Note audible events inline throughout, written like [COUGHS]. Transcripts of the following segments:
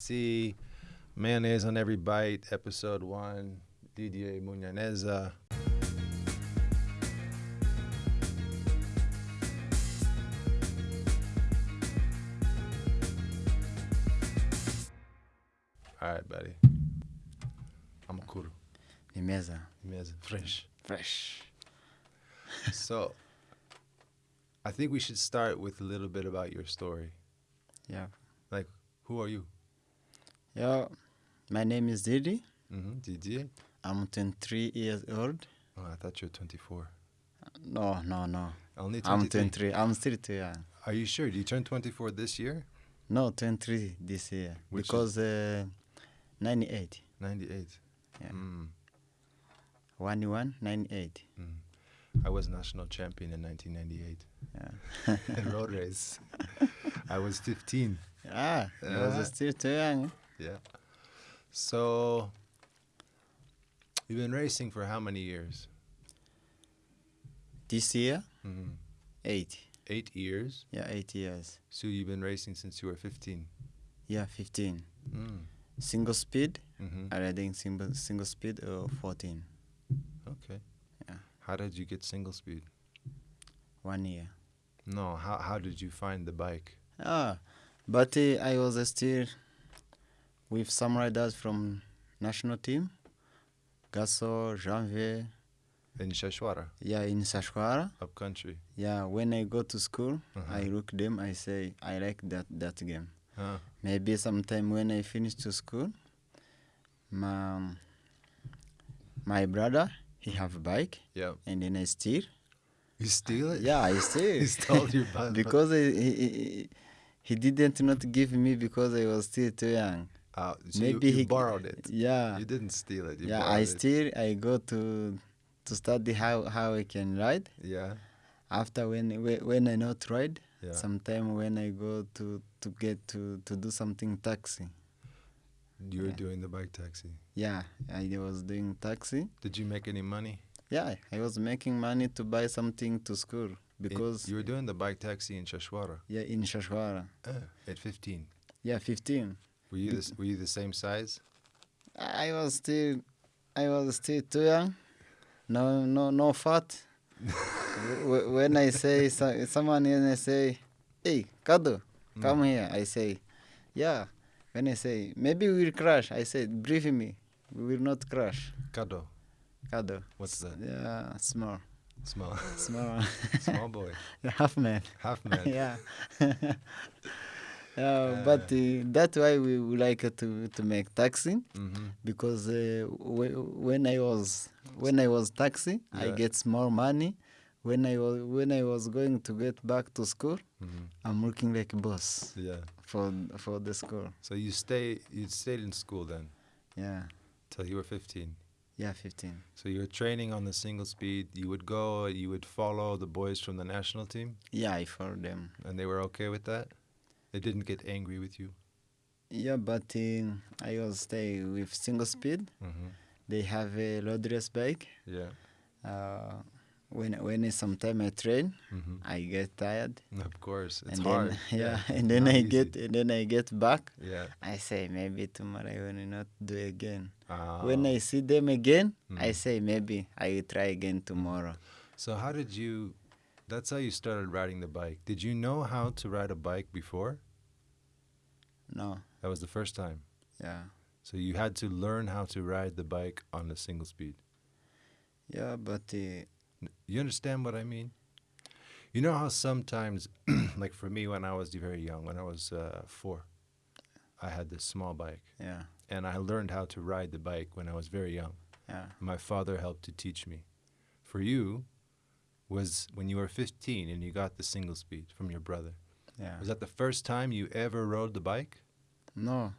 See Mayonnaise on Every Bite, Episode 1, Didier Munyaneza. All right, buddy. I'm a kuru. Nimeza. Meza. Fresh. Fresh. So, I think we should start with a little bit about your story. Yeah. Like, who are you? Yeah. My name is Didi. Mm-hmm. Didier? I'm 23 years old. Oh, I thought you were 24. No, no, no. Only 23. I'm 23. I'm still too young. Are you sure? Do you turn 24 this year? No, 23 this year. Which because uh, 98. 98. Yeah. Mm, 1 1, 98. mm. I was national champion in 1998 Yeah. in [LAUGHS] road race. [LAUGHS] I was 15. ah, Yeah. was still too young. Yeah. So, you've been racing for how many years? This year, Mm, 8. eight years. Yeah, 8 years. So, you've been racing since you were 15. Yeah, 15. Mm. Single speed, hmm I riding single, single speed or 14. Okay. Yeah. How did you get single speed? One year. No, how, how did you find the bike? Ah, but uh, I was uh, still with some riders from national team. Gasso, Janvier, In Shashwara, yeah, in Sashwara. up country. Yeah, when I go to school, Uh-huh. I look them. I say I like that that game. Huh. Maybe sometime when I finish to school, my my brother he have a bike, Yeah. and then I steal. You steal it? Yeah, I steal. [LAUGHS] He stole your [LAUGHS] bike. because I, he, he he didn't not give me because I was still too young. Uh, so Maybe you, you he borrowed it. Yeah, You didn't steal it. You yeah. I it. still I go to to study how how I can ride. Yeah. After when whe- when I not ride, Yeah. sometime when I go to to get to to do something taxi. you were yeah. doing the bike taxi. Yeah, I was doing taxi. Did you make any money? Yeah, I was making money to buy something to school In- because you were doing the bike taxi in Shashwara yeah in Shashwara. uh, at 15. Yeah, 15. Were you this, Were you the same size? I was still, I was still too young. No, no, no fat. [LAUGHS] Wh- wh- when I say so, someone when I say, "Hey, Kado, Mm. come here," I say, "Yeah." When I say, "Maybe we will crash," I say, "Brief me, we will not crash." Kado. Kado. What's that? Yeah, small, Small. small, [LAUGHS] Small boy. [LAUGHS] half man. Half man. yeah. Yeah, but uh, that's why we would like to to make taxi hmm because uh, wh- when I was when I was taxi, I get more money. When I was when I was going to get back to school, hmm I'm working like a boss Yeah. for for the school. So you stay. You stayed in school then Yeah, till you were 15. yeah, 15. So you were training on the single speed. You would go. You would follow the boys from the national team, Yeah, I follow them. and they were okay with that. They didn't get angry with you. Yeah, but uh, I was stay with single speed. hmm They have a loadless bike. Yeah. Uh, when when sometime I train, hmm I get tired. Of course, it's and hard. [LAUGHS] then yeah, and then not I easy. get and then I get back. Yeah. I say maybe tomorrow I will not do again. Ah. When I see them again, I Mm. say maybe I will try again tomorrow. So how did you? That's how you started riding the bike. Did you know how to ride a bike before? No, That was the first time. yeah, So you had to learn how to ride the bike on a single speed. yeah, but uh, You understand what I mean? You know how sometimes, [CLEARS THROAT] like for me when I was very young, when I was uh, four, I had this small bike, yeah, and I learned how to ride the bike when I was very young. yeah, My father helped to teach me. For you, was when you were 15 and you got the single speed from your brother. yeah. Was that the first time you ever rode the bike? No,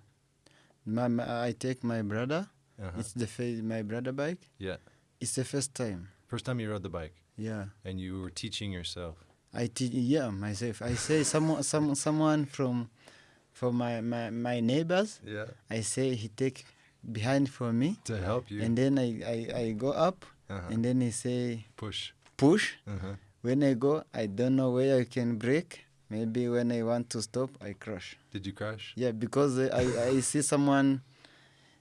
my, my I take my brother. Uh-huh. It's the my brother bike. Yeah. It's the first time. First time you rode the bike, Yeah, and you were teaching yourself. I teach. Yeah, myself. I say someone [LAUGHS] some someone from from my, my my neighbors. Yeah. I say he take behind for me, To help you and then I, I I go up, uh-huh. and then he say push. Push. Uh-huh. When I go, I don't know where I can break. maybe when I want to stop, I crash. Did you crash? Yeah, because uh, I, I see someone,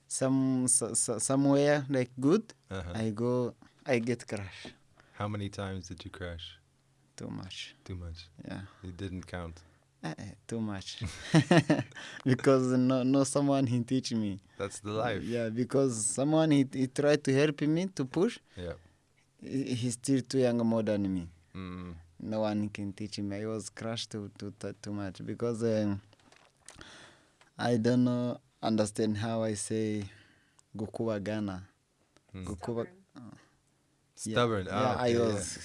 some so, so, somewhere like good, Uh-huh. I go, I get crash. How many times did you crash? Too much. Too much. Yeah, It didn't count. Eh, too much. [LAUGHS] [LAUGHS] because no, no someone he teach me. That's the life. Yeah, because someone he, he tried to help me to push. Yeah. He- He's still too young more than me. Mm. no one can teach me. I was crushed too too too, too much because um, I don't know understand how I say Gukuwa Ghana. Mm. Gukuwa. Yeah, Stubborn. Yeah, Ah, I okay, yeah. was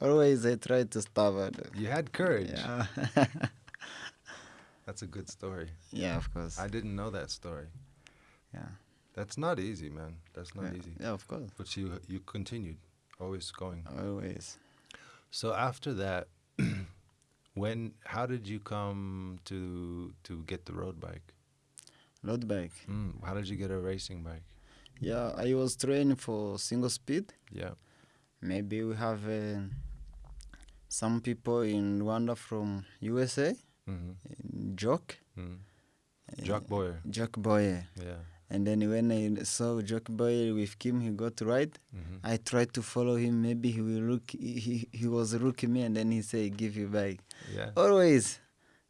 always I tried to stubborn. You had courage. Yeah, [LAUGHS] That's a good story. yeah, of course. I didn't know that story. yeah, That's not easy, man. That's not yeah, easy. yeah, of course. But you you continued, always going. Always. So after that, [CLEARS THROAT] when how did you come to to get the road bike? Road bike. Mm, how did you get a racing bike? Yeah, I was training for single speed. Yeah. Maybe we have uh, some people in Rwanda from USA. Mm-hmm. Jock. Mm. Jock Boyer. Jock Boyer. Yeah. And then when I saw Jock Boyer with Kim, he got right. Mm-hmm. I tried to follow him. Maybe he will look. He, he, was looking me, and then he say, "Give you back." Yeah. Always,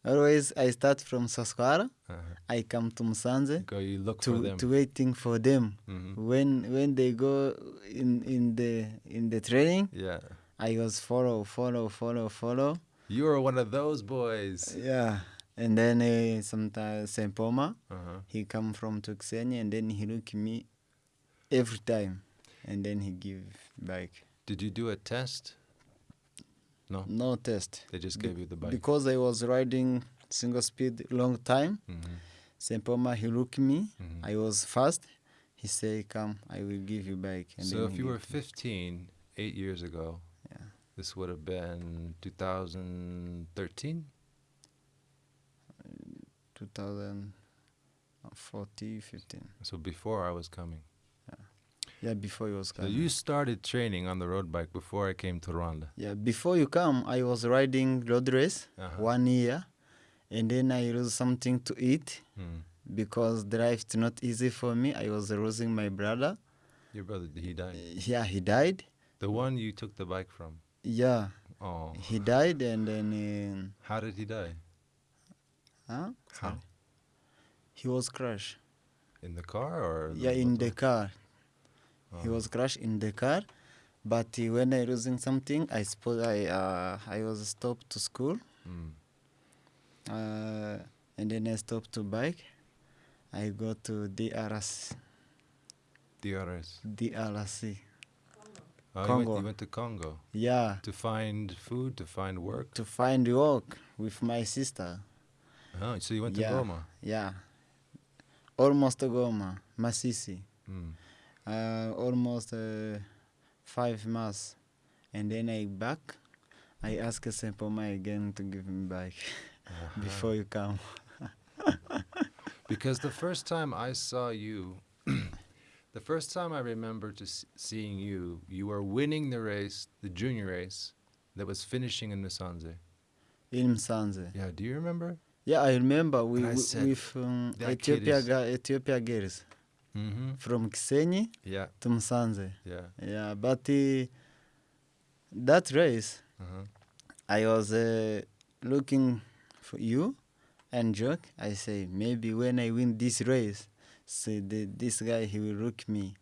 always. I start from Sasquara. Uh-huh. I come to Musanze Go. You look for them. to waiting for them. mm-hmm. When when they go in in the in the training, Yeah. I was follow follow follow follow. You were one of those boys. Yeah. And then uh, sometimes Sempoma, Uh-huh. he come from Tuxenia and then he look me every time and then he give back Did you do a test? No. no test They just Be- gave you the bike. because i was riding single speed long time mm-hmm. Sempoma, he look me Mhm. i was fast he say come i will give you back and So if you were give me. 15, eight years ago, Yeah. this would have been 2013. 2040 15 So before I was coming. yeah before you was So coming you started training on the road bike before I came to Rwanda. yeah before you come i was riding road race Uh-huh. one year and then i lose something to eat Mm. because drive is not easy for me. I was losing my brother. Your brother, he died. Yeah, he died. The one you took the bike from. Yeah, Oh, he died, and then how did he die? Uh, huh? How? He was crushed. In the car or? Yeah, in the motor? car. He Oh. was crushed in the car. But uh, when I losing something, I suppose I uh, I was stopped to school, Mm. uh, and then I stopped to bike. I go to DRS, DRS. DRC. Oh, you went, Congo. you went to Congo Yeah, to find food, to find work. to find work with my sister. Oh, so you went to Yeah. Goma. Yeah. Almost Goma, Masisi. Mm. Uh, almost uh, five months. And then I back. I ask Sempoma again to give me back [LAUGHS] Uh-huh. before you come. [LAUGHS] Because the first time I saw you, [CLEARS THROAT] the first time I remember to seeing you, you were winning the race, the junior race, that was finishing in Musanze. In Musanze. Yeah, do you remember? Yeah, I remember we, I said, with um, Ethiopia, ga- Ethiopia girls Mm-hmm. from Kisenyi Yeah, to Musanze. yeah. Yeah, but uh, that race, Uh-huh. I was uh, looking for you and joke. I say maybe when I win this race, say the, this guy he will look me,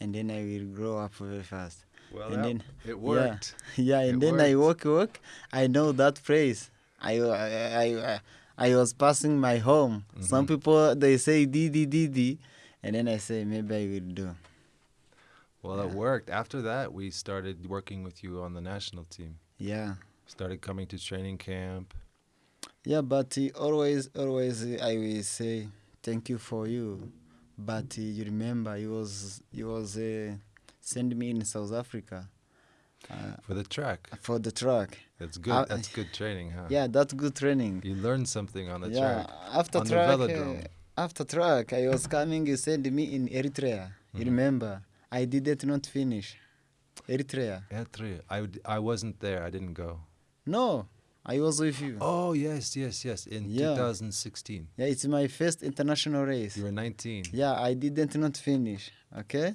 and then I will grow up very fast. Well, And then- it worked. [LAUGHS] yeah, and It then I worked. walk walk. I know that phrase. I I I, I, I was passing my home. Some Mhm. people they say Didi Didi, and then I say maybe I will do. Well, it worked. After that, we started working with you on the national team. Yeah. Started coming to training camp. Yeah, but uh, always, always, uh, I will say thank you for you. But uh, you remember, you was you was uh, send me in South Africa uh, For the track. for the track. That's good. Uh, That's good training, huh? Yeah, that's good training. You learned something on the yeah, track. after on track, uh, after track, I was coming. You send me in Eritrea. You Mhm. remember? I did it not finish. Eritrea. Eritrea. I, I wasn't there. I didn't go. No, I was with you. Oh yes, yes, yes. In Yeah. 2016, Yeah, it's my first international race. you were 19. Yeah, I didn't not finish. Okay.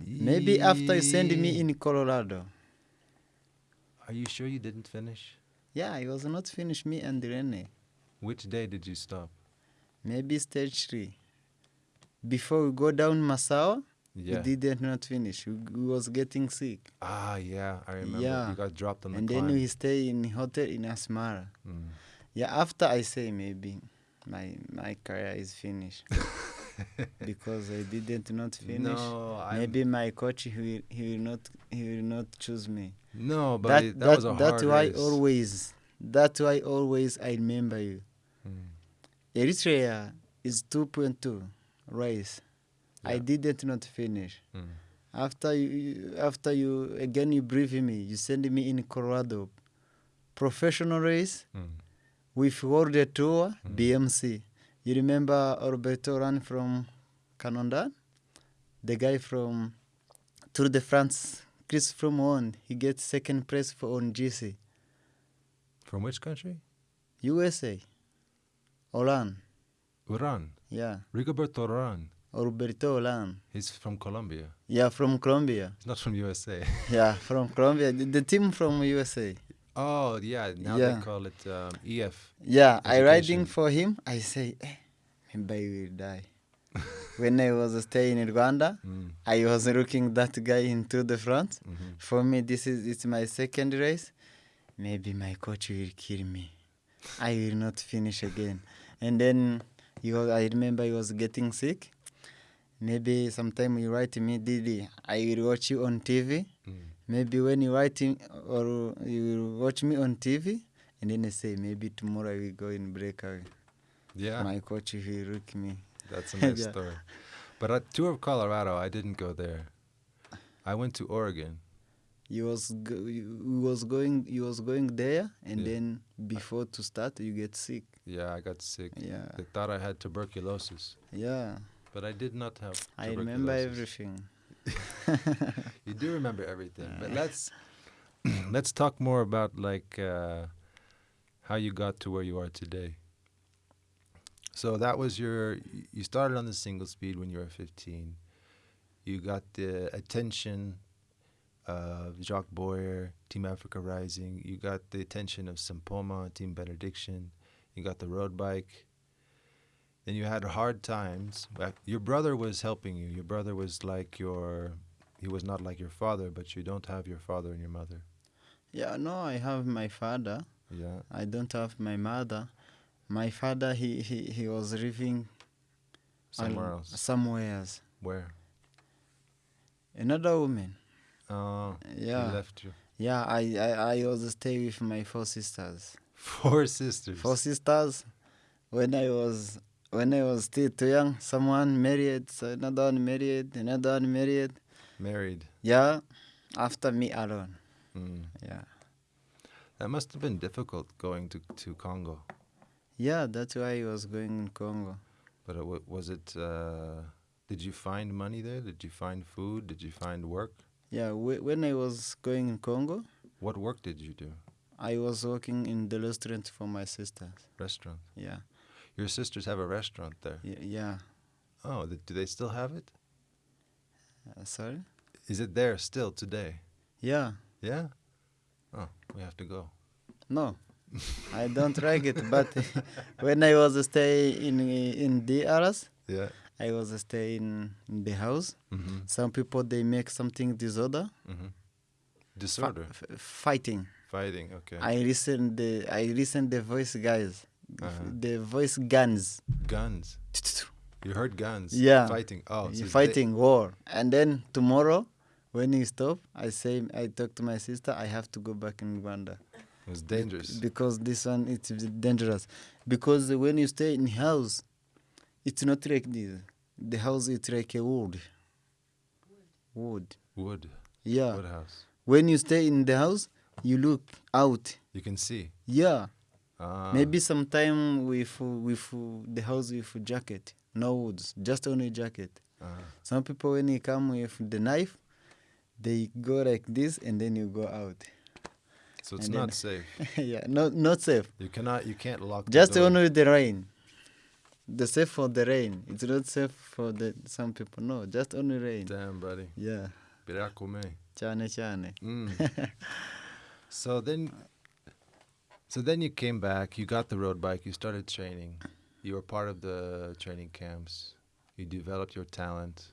Maybe after you send me in Colorado. Are you sure you didn't finish? Yeah, I was not finished me and Rene. Which day did you stop? Maybe stage three. Before we go down Massawa, Yeah. we didn't not finish. We, we was getting sick. Ah, yeah, I remember. Yeah. You got dropped on the and climb. then we stay in hotel in Asmara. Mm. Yeah, after I say maybe my my career is finished. [LAUGHS] because I didn't not [LAUGHS] finish. No, I Maybe my coach he will, he will not he will not choose me. no, but that it, that, that was a that's hard why race. always that's why always I remember you. Mm. Eritrea is two point two race. I didn't not finish. Mm. After you- after you again you brief me, you send me in Colorado. Professional race Mm. with World Tour Mm. BMC. You remember Roberto Ran from Canada? The guy from Tour de France, Chris Froome won. He gets second place for on GC. From which country? USA. Olan. Uran. Yeah. Rigoberto Uran. Roberto Olan. He's from Colombia. Yeah, from Colombia. He's not from USA. Yeah, [LAUGHS] from Colombia. The, the team from USA. Oh, yeah. Now Yeah. they call it um, EF. Yeah, I riding for him. I say, eh, maybe I will die. [LAUGHS] when I was staying in Rwanda, Mm. I was looking that guy into the front. mhm. For me, this is it's my second race. Maybe my coach will kill me. I will not finish again. And then he was, I remember he was getting sick. Maybe sometime you write me, Didi, I will watch you on TV. Maybe when you write him or you watch me on TV, and then I say maybe tomorrow I will go in breakaway. Yeah. My coach will look me. That's a [LAUGHS] nice Yeah. story. But at Tour of Colorado, I didn't go there. I went to Oregon. He was go- he was going he was going there, and Yeah. then before to start you get sick. Yeah, I got sick. Yeah, They thought I had tuberculosis, yeah. but I did not have. I remember everything. [LAUGHS] You do remember everything, but let's [CLEARS THROAT] let's talk more about like uh, how you got to where you are today. So that was your. You started on the single speed when you were 15. You got the attention of Jock Boyer, Team Africa Rising. You got the attention of Sempoma, Team Benediction. You got the road bike. Then you had hard times. Your brother was helping you. Your brother was like your. He was not like your father, but you don't have your father and your mother. Yeah, no, I have my father. Yeah. I don't have my mother. My father, he he, he was living Somewhere al- else. Somewhere else. Where? Another woman. Oh, Yeah. he left you. Yeah, I, I, I was stay with my four sisters. [LAUGHS] Four sisters. Four sisters. When I was when I was still too young, someone married, so another one married, another one married. Married. Yeah, after me alone. Mm. Yeah, That must have been difficult going to, to Congo. yeah, that's why I was going in Congo. But it, wa- was it? Uh, did you find money there? Did you find food? Did you find work? Yeah, whe- when I was going in Congo, What work did you do? I was working in the restaurant for my sisters. Restaurant. Yeah, Your sisters have a restaurant there. yeah, yeah. Oh, th- do they still have it? Uh, sorry. Is it there still today? Yeah, Yeah. Oh, we have to go. no, [LAUGHS] I don't like it. But [LAUGHS] when I was stay in in DRS, Yeah. I was stay in, in the house. Mm-hmm. Some people they make something disorder, Mm-hmm. Disorder. f- fighting. Fighting. Okay. I listen the I listen the voice guys, Uh-huh. the voice guns. guns. [LAUGHS] You heard guns. Yeah. Fighting. Oh, so they- fighting war, and then tomorrow, when you stop, I say I talk to my sister. I have to go back in Rwanda It's dangerous. because this one it's dangerous. Because when you stay in house, it's not like this. The house is like a wood. Wood. Wood. Yeah. Wood house. When you stay in the house, you look out. You can see. Yeah. Ah. Maybe sometime with with the house with jacket, no woods, just only jacket. Ah. Some people when you come with the knife, they go like this and then you go out. So it's And then- not [LAUGHS] safe. yeah, not not safe. You cannot. You can't lock. Just the door. only the rain. The safe for the rain. It's not safe for the some people. No, just only rain. Damn, buddy. Yeah, chane chane. Mm. [LAUGHS] so then, so then you came back. You got the road bike. You started training. You were part of the training camps. You developed your talent.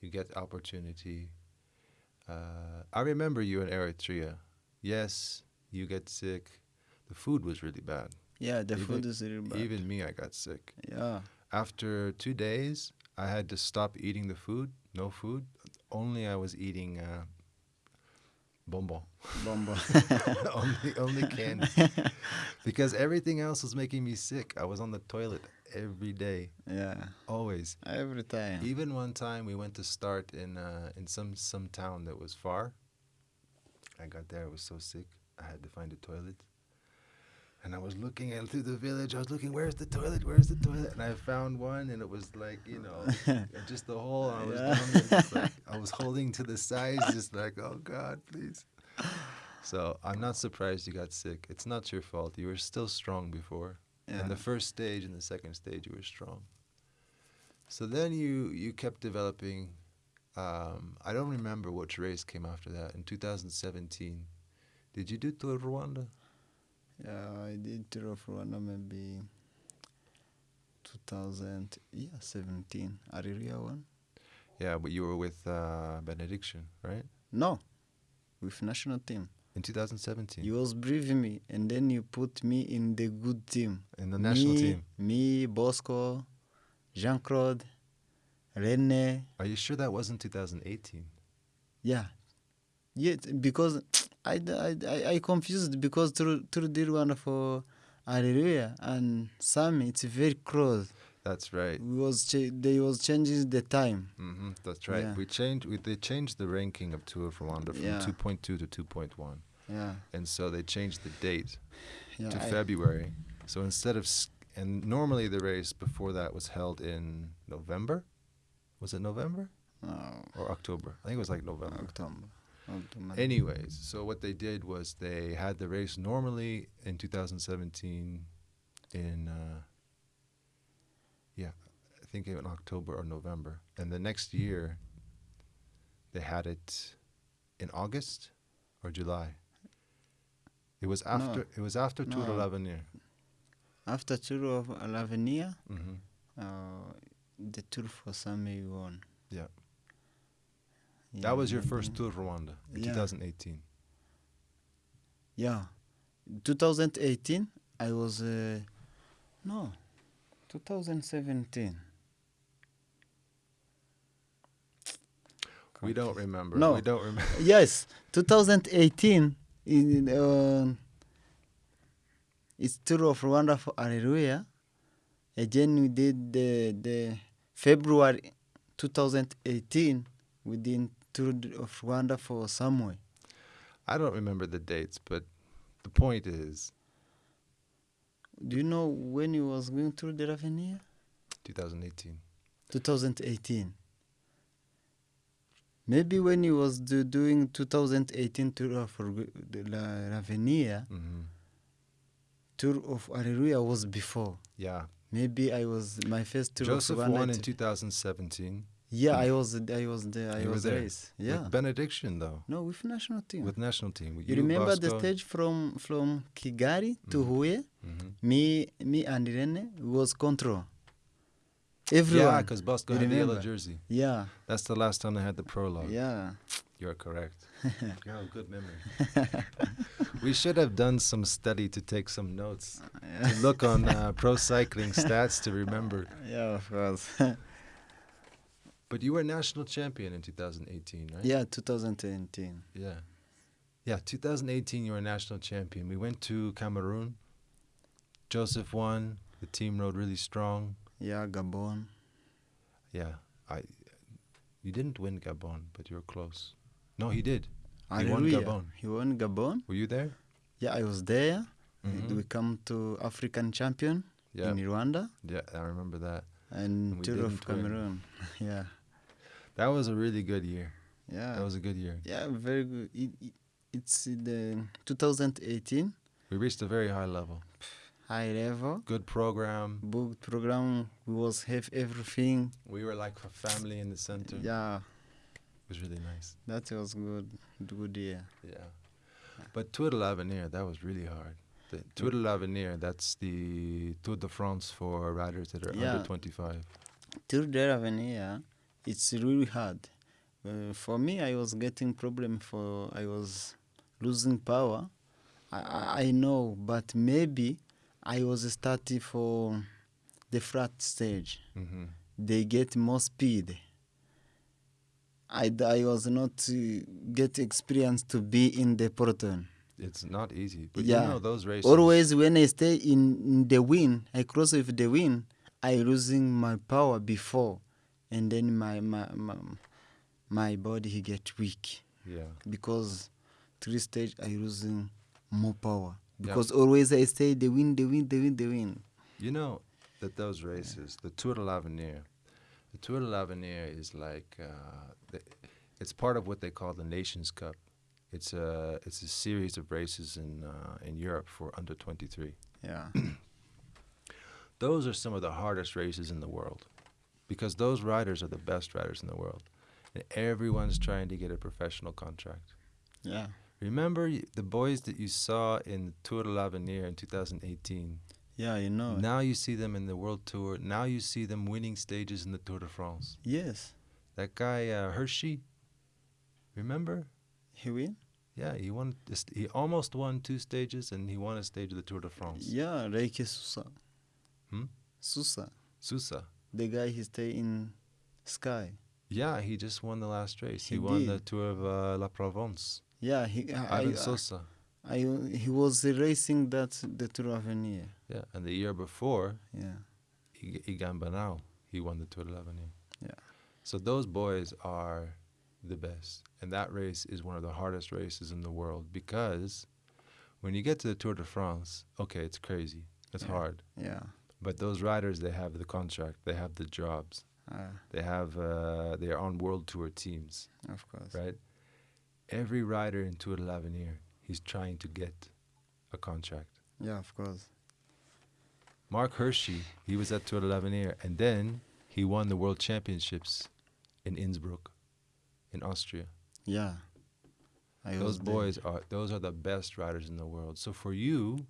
You get opportunity. Uh, I remember you in Eritrea. Yes, you get sick. The food was really bad. Yeah, the Even- food is really bad. Even me, I got sick. yeah, After two days, I had to stop eating the food. No food. Only I was eating uh, bonbon. bombo. [LAUGHS] [LAUGHS] only only candy. because everything else was making me sick. I was on the toilet every day, yeah, always. every time. Even one time we went to start in uh, in some some town that was far. I got there, I was so sick. I had to find a toilet. And I was looking at through the village. I was looking, where's the toilet? Where's the toilet? And I found one, and it was like, you know, [LAUGHS] just the hole. I was Yeah. down there, just like, I was holding to the sides, just like, oh God, please. So I'm not surprised you got sick. It's not your fault. You were still strong before. Yeah. In the first stage and the second stage, you were strong. So then you you kept developing. Um, I don't remember which race came after that. In 2017, did you do Tour Rwanda? Yeah, I did Tour of Rwanda maybe 2000, yeah, 17. Areruya one? Yeah, but you were with uh, Benediction, right? No, with national team. In 2017, You was briefing me, and then you put me in the good team. in the national me, team. Me, Bosco, Jean Claude, Rene. Are you sure that wasn't 2018? Yeah. Yeah, because [TSK] I, I, I, I confused because through through de one for Areruya and Sami, it's very close. That's right. Was they was changing the time. hmm that's right. Yeah. We changed. We, they changed the ranking of Tour of Rwanda from Yeah. 2.2 to 2.1, Yeah. and so they changed the date yeah to I- February. So instead of and normally the race before that was held in November. Was it November No, or October? I think it was like November. October. October. Anyways, so what they did was they had the race normally in 2017 in uh, think in October or November, and the next year they had it in August or July. It was after it was after Tour No. l'Avenir. After Tour of L'avenir, hmm uh, the Tour for Sami won. Yeah. Yeah, That was your first Tour Rwanda in Yeah. 2018. Yeah. 2018, I was. Uh, no, 2017. We don't remember. No. We don't remember. [LAUGHS] yes, 2018 in uh, it's tour of Rwanda for Areruya. Again, we did the the February 2018 we did tour of Rwanda for. I don't remember the dates, but the point is Do you know when he was going through the Ravenir? 2018. 2018. Maybe when he was do, doing 2018 tour of Rg- the La Ravenir, hmm tour of Areruya was before. Yeah. Maybe I was my first tour Joseph of won in 2017. yeah, I was I was there. I You was there. race. Yeah. With benediction, though. no, with national team. With national team. With you remember the stage from from Kigali to Mhm. Huye? Mhm. Me me and Irene was control. Yeah, Everyone. because Bosco had the yellow jersey. yeah. That's the last time they had the prologue. Yeah. You're correct. [LAUGHS] you have a good memory. we should have done some study to take some notes. To look on uh, [LAUGHS] pro cycling stats to remember. Yeah, of course. [LAUGHS] But you were national champion in 2018, right? yeah, 2018. Yeah. Yeah, 2018 you were national champion. We went to Cameroon. Joseph won. The team rode really strong. Yeah, Gabon. Yeah. I you didn't win Gabon, but you were close. No, he did. He won Gabon. He won Gabon. Were you there? Yeah, I was there. Mhm. We come to African champion Yeah. in Rwanda Yeah, I remember that. and And Tour of. Cameroon. [LAUGHS] yeah. That was a really good year. Yeah. That was a good year. yeah, very good. It, it, it's the 2018 We reached a very high level. High level Good program. Good program. We was have everything. We were like a family in the center. Yeah, It was really nice. that was good. Good year. Yeah. But Tour de l'Avenir, that was really hard. The Tour de l'Avenir, that's the Tour de France for riders that are Yeah. under 25. Tour de l'Avenir, it's really hard. Uh, for me, I was getting problem for I was losing power. I, I, I know, but maybe I was starting for the flat stage. hmm They get more speed. I, I was not uh, get experience to be in the peloton. It's not easy. But Yeah. you know, those races. Always when I stay in, in the wind, I cross with the wind, I losing my power before, and then my my my, my body he get weak Yeah. because three stage I losing more power Yeah. because always I say the win, the win, the win, the win. You know that those races, the Tour de l'Avenir, the Tour de l'Avenir is like, uh, the, it's part of what they call the Nations Cup. It's a it's a series of races in uh, in Europe for under 23. Yeah, [CLEARS THROAT] Those are some of the hardest races in the world, because those riders are the best riders in the world, and everyone's trying to get a professional contract. yeah, Remember the boys that you saw in the Tour de l'Avenir in 2018. yeah. You know. Now you see them in the World Tour. Now you see them winning stages in the Tour de France. yes, That guy uh, Hirschi, remember? he win. Yeah, he won. He almost won two stages, and he won a stage of the Tour de France. Yeah, Reike Sosa. Hmm? Sosa, Sosa. the guy he stay in Sky. Yeah, he just won the last race. He, He won the. Tour of uh, La Provence. Yeah, he I, Ivan I, Sosa. I, he was racing that the Tour Avenir. Yeah, and the year before, Yeah, he Egan Bernal, he won the Tour de l'Avenir. Yeah. So those boys are the best, and that race is one of the hardest races in the world because when you get to the Tour de France, okay, it's crazy, it's Yeah. hard, yeah. but those riders they have the contract, they have the jobs, Uh, they have uh, they are on world tour teams, of course. right? Every rider in Tour de l'Avenir, he's trying to get a contract. Yeah, of course. Marc Hirschi, he was at Tour de l'Avenir, and then he won the World Championships in Innsbruck, in Austria. Yeah. I those was there. boys are those are the best riders in the world. So for you,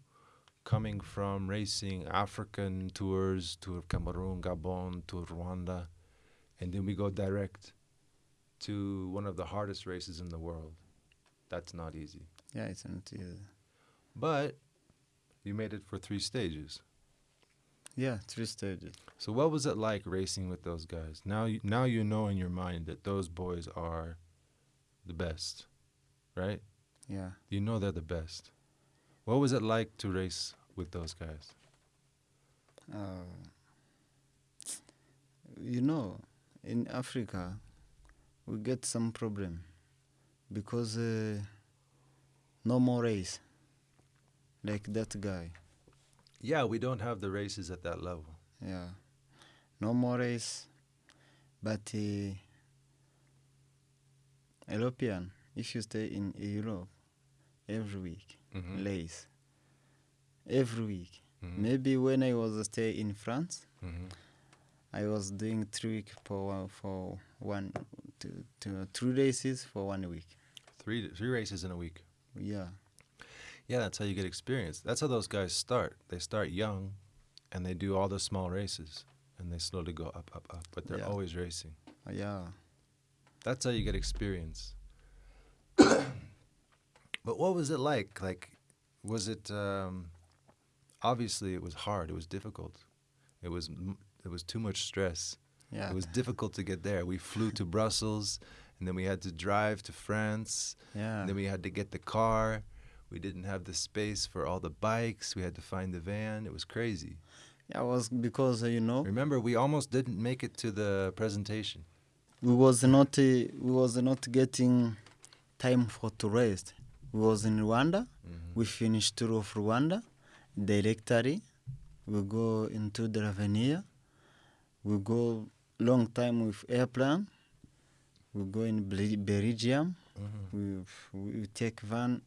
coming from racing African tours, Tour of Cameroon, Gabon, Tour Rwanda, and then we go direct to one of the hardest races in the world. That's not easy. Yeah, it's not easy. But you made it for three stages. Yeah, three stages. So what was it like racing with those guys? Now, you, now you know in your mind that those boys are the best, right? Yeah. You know they're the best. What was it like to race with those guys? Uh, you know, in Africa, we get some problem because uh, no more race like that guy. Yeah, we don't have the races at that level. Yeah, no more race. But uh, European, if you stay in Europe, every week Mhm. race. Every week. Mhm. Maybe when I was stay in France, Mhm. I was doing three week for for one two, two, three races for one week. Three three races in a week. Yeah, Yeah, that's how you get experience. That's how those guys start. They start young, and they do all the small races, and they slowly go up, up, up. But they're Yeah. always racing. yeah, That's how you get experience. [COUGHS] but what was it like? Like, was it? Um, obviously, it was hard. It was difficult. It was. It was too much stress. Yeah. It was difficult to get there. We flew to Brussels, and then we had to drive to France. yeah, then we had to get the car. We didn't have the space for all the bikes. We had to find the van. It was crazy. yeah. It was because uh, you know Remember, we almost didn't make it to the presentation. we was not uh, we was not getting time for to rest. We was in Rwanda. Mhm. We finished tour of Rwanda. Directory. We go into the Ravenir. We go long time with airplane. We go in Bel- Belgium. Mhm. We we take van.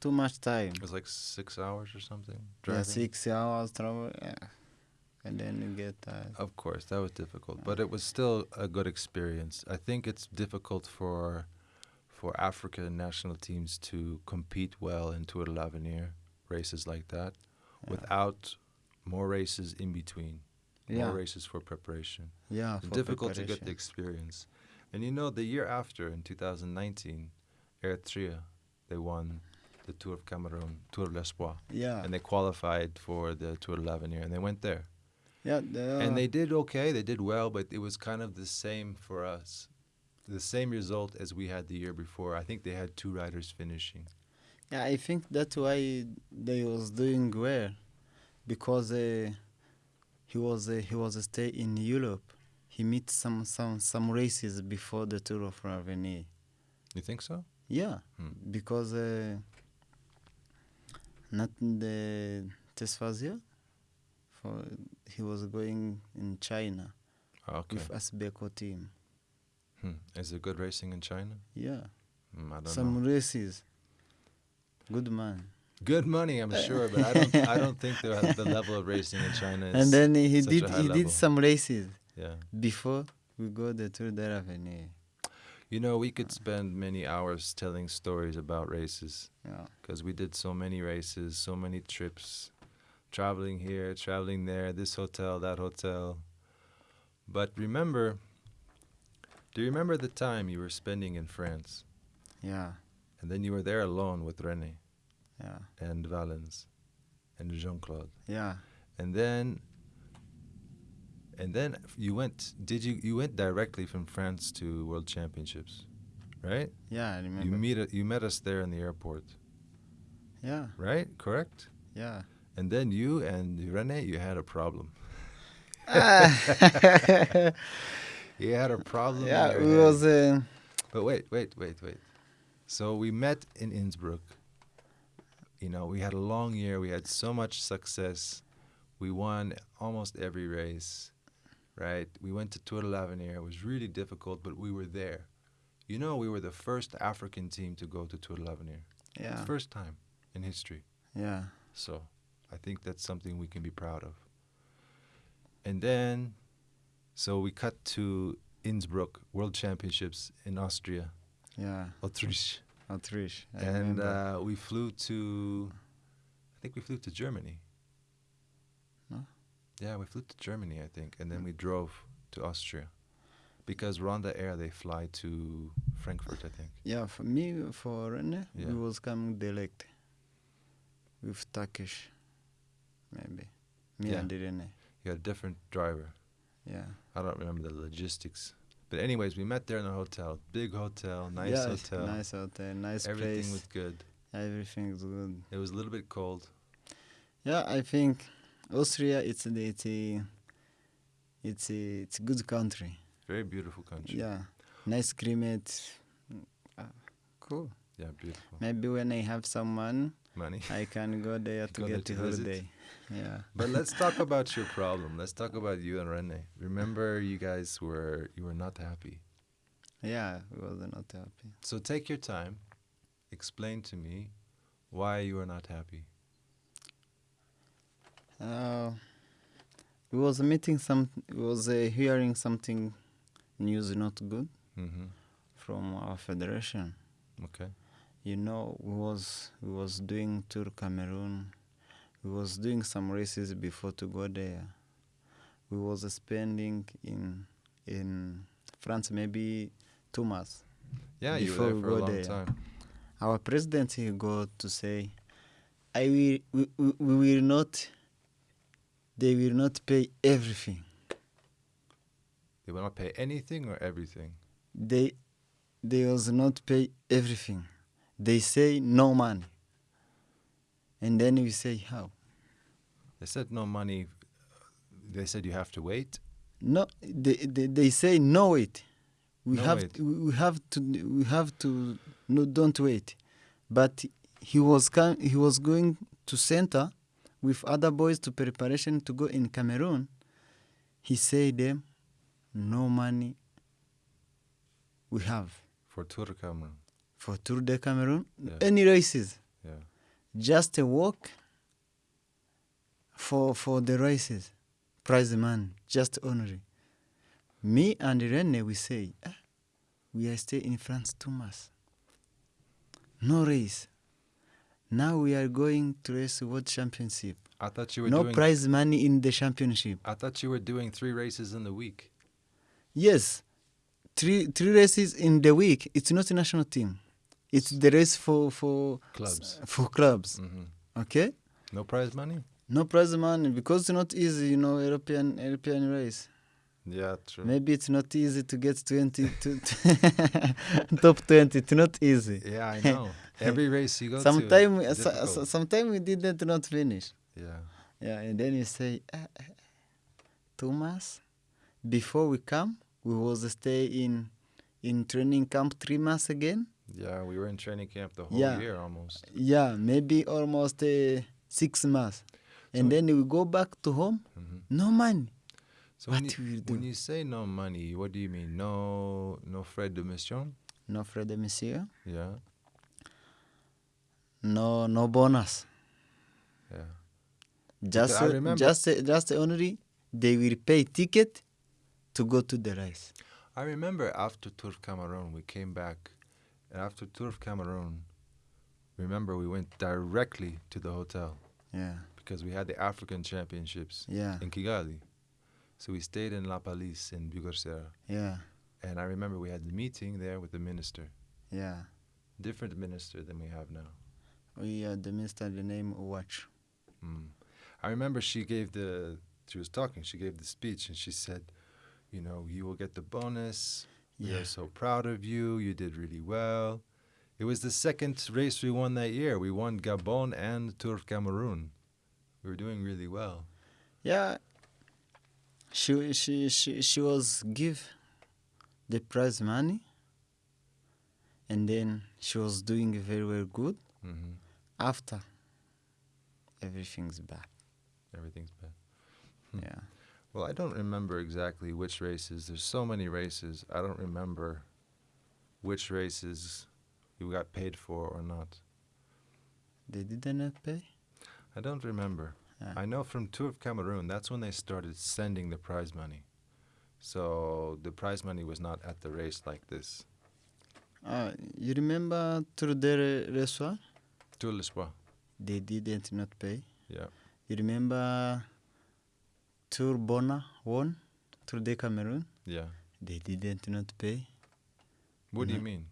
Too much time. It's like six hours or something. Yeah, six hours travel. Yeah. And then you get tired. Of course, that was difficult, but it was still a good experience. I think it's difficult for for African national teams to compete well in Tour de l'Avenir races like that Yeah. without more races in between, Yeah. more races for preparation. Yeah. For difficult to get the experience. And you know, the year after, in 2019, Eritrea, they won the Tour of Cameroon, Tour de l'Espoir, Yeah. and they qualified for the Tour de l'Avenir, and they went there. yeah. The, and they did okay, they did well, but it was kind of the same for us. The same result as we had the year before. I think they had two riders finishing. Yeah, I think that's why they was doing well, because uh, he was uh, he was stay in Europe. He meet some some some races before the Tour of l'Avenir. You think so? Yeah, Hmm. because uh, not in the Tesfazia, for he was going in China Okay. with Asbeco team. Hmm. Is it good racing in China? Yeah, I don't some know. races. Good man. Good money, I'm sure, but I don't. I don't think the [LAUGHS] the level of racing in China is. and then he did he level. did some races. yeah. before we go the Tour de l'Avenir. You know, we could spend many hours telling stories about races Yeah. because we did so many races, so many trips, traveling here, traveling there, this hotel, that hotel. But remember, do you remember the time you were spending in France Yeah. and then you were there alone with Rene Yeah. and Valens and Jean Claude? Yeah. And then and then you went did you you went directly from France to World Championships, right? Yeah, I remember. You meet you met us there in the airport, yeah. right? Correct? Yeah. And then you and Rene, you had a problem. [LAUGHS] You had a problem. yeah, it was uh, But wait, wait, wait, wait. So we met in Innsbruck. You know, we had a long year. We had so much success. We won almost every race, right? We went to Tour de l'Avenir. It was really difficult, but we were there. You know, we were the first African team to go to Tour de l'Avenir. yeah. First time in history. Yeah. So I think that's something we can be proud of. And then, so we cut to Innsbruck World Championships in Austria, Yeah. Autriche. Autriche. I And uh, we flew to, I think we flew to Germany. No? Yeah, we flew to Germany, I think. And then we drove to Austria. Because RwandAir, they fly to Frankfurt, I think. yeah, for me, for Rene, Yeah. we was coming direct with Turkish, maybe. Me Yeah. and Rene. You had a different driver. Yeah. I don't remember the logistics. But anyways, we met there in a hotel. Big hotel, nice yeah, hotel. Nice hotel. Nice Everything place. was good. Everything was good. It was a little bit cold. Yeah, I think Austria it's a, it's a, it's a, it's a good country. Very beautiful country. Yeah, nice climate. Ah, cool. Yeah, beautiful. Maybe when I have some money, Money. I can go there [LAUGHS] to get a holiday. Yeah. But let's talk about your problem. Let's talk about you and Rene. Remember, you guys were you were not happy. Yeah, we was not happy. So take your time. Explain to me why you were not happy. Uh, we was meeting some. We was uh, hearing something news not good Mm-hmm. from our federation. Okay. You know, we was we was doing tour Cameroon. We was doing some races before to go there. We was spending in in France maybe two months. Yeah, you were there for a long there. time. Our president he go to say, I will we, we, we will not. They will not pay everything. They will not pay anything or everything. They they was not pay everything. They say no money. And then we say how? They said no money. They said you have to wait. No, they, they, they say no wait. We No have wait. To, we have to we have to no don't wait. But he was com- he was going to center with other boys to preparation to go in Cameroon. He said them no money we have. For Tour de Cameroon. for Tour de Cameroon. Yeah. Any races, Yeah. Just a walk for for the races, prize money, just honorary. Me and Rene, we say, ah, we are stay in France too much. No race. Now we are going to race World Championship. I thought you were No doing. prize money in the championship. I thought you were doing three races in the week. Yes, three three races in the week. It's not a national team. It's the race for for Clubs. for clubs. hmm Okay. No prize money. No prize money because it's not easy, you know, European European race. Yeah, true. Maybe it's not easy to get twenty [LAUGHS] to [LAUGHS] top twenty. It's not easy. Yeah, I [LAUGHS] know. Every race you go to. Sometime, is so, difficult. sometime we didn't not finish. yeah. Yeah, and then you say, ah, ah, Thomas, before we come, we was stay in in training camp three months again. Yeah, we were in training camp the whole Yeah. year almost. Yeah, maybe almost uh, six months, and So- then we go back to home. hmm No money. So when you, when you say no money, what do you mean? No, no frais de mission. No frais de mission. Yeah, No, no bonus. yeah. Just, I uh, remember- just, uh, just only they will pay ticket to go to the race. I remember after Tour Cameroon, we came back, and after Tour of Cameroon, remember we went directly to the hotel Yeah, because we had the African Championships yeah, in Kigali. So we stayed in La Palisse in Bugesera, yeah, and I remember we had the meeting there with the minister, yeah. different minister than we have now. We uh, the minister the name watch. Mm. I remember she gave the she was talking. She gave the speech and she said, "You know, you will get the bonus. We Yeah. are so proud of you. You did really well." It was the second race we won that year. We won Gabon and Tour Cameroon. We were doing really well. Yeah. She she she she was give the prize money. And then she was doing very very good. hmm After everything's bad. Everything's bad. Hmm. Yeah. Well, I don't remember exactly which races. There's so many races. I don't remember which races you got paid for or not. They didn't pay. I don't remember. Yeah. I know from Tour of Cameroon, that's when they started sending the prize money. So the prize money was not at the race like this. Uh, you remember Tour de l'Espoir? Tour l'Espoir. They didn't not pay. Yeah. You remember Tour Bona won Tour de Cameroon? Yeah. They didn't not pay. What do you mean?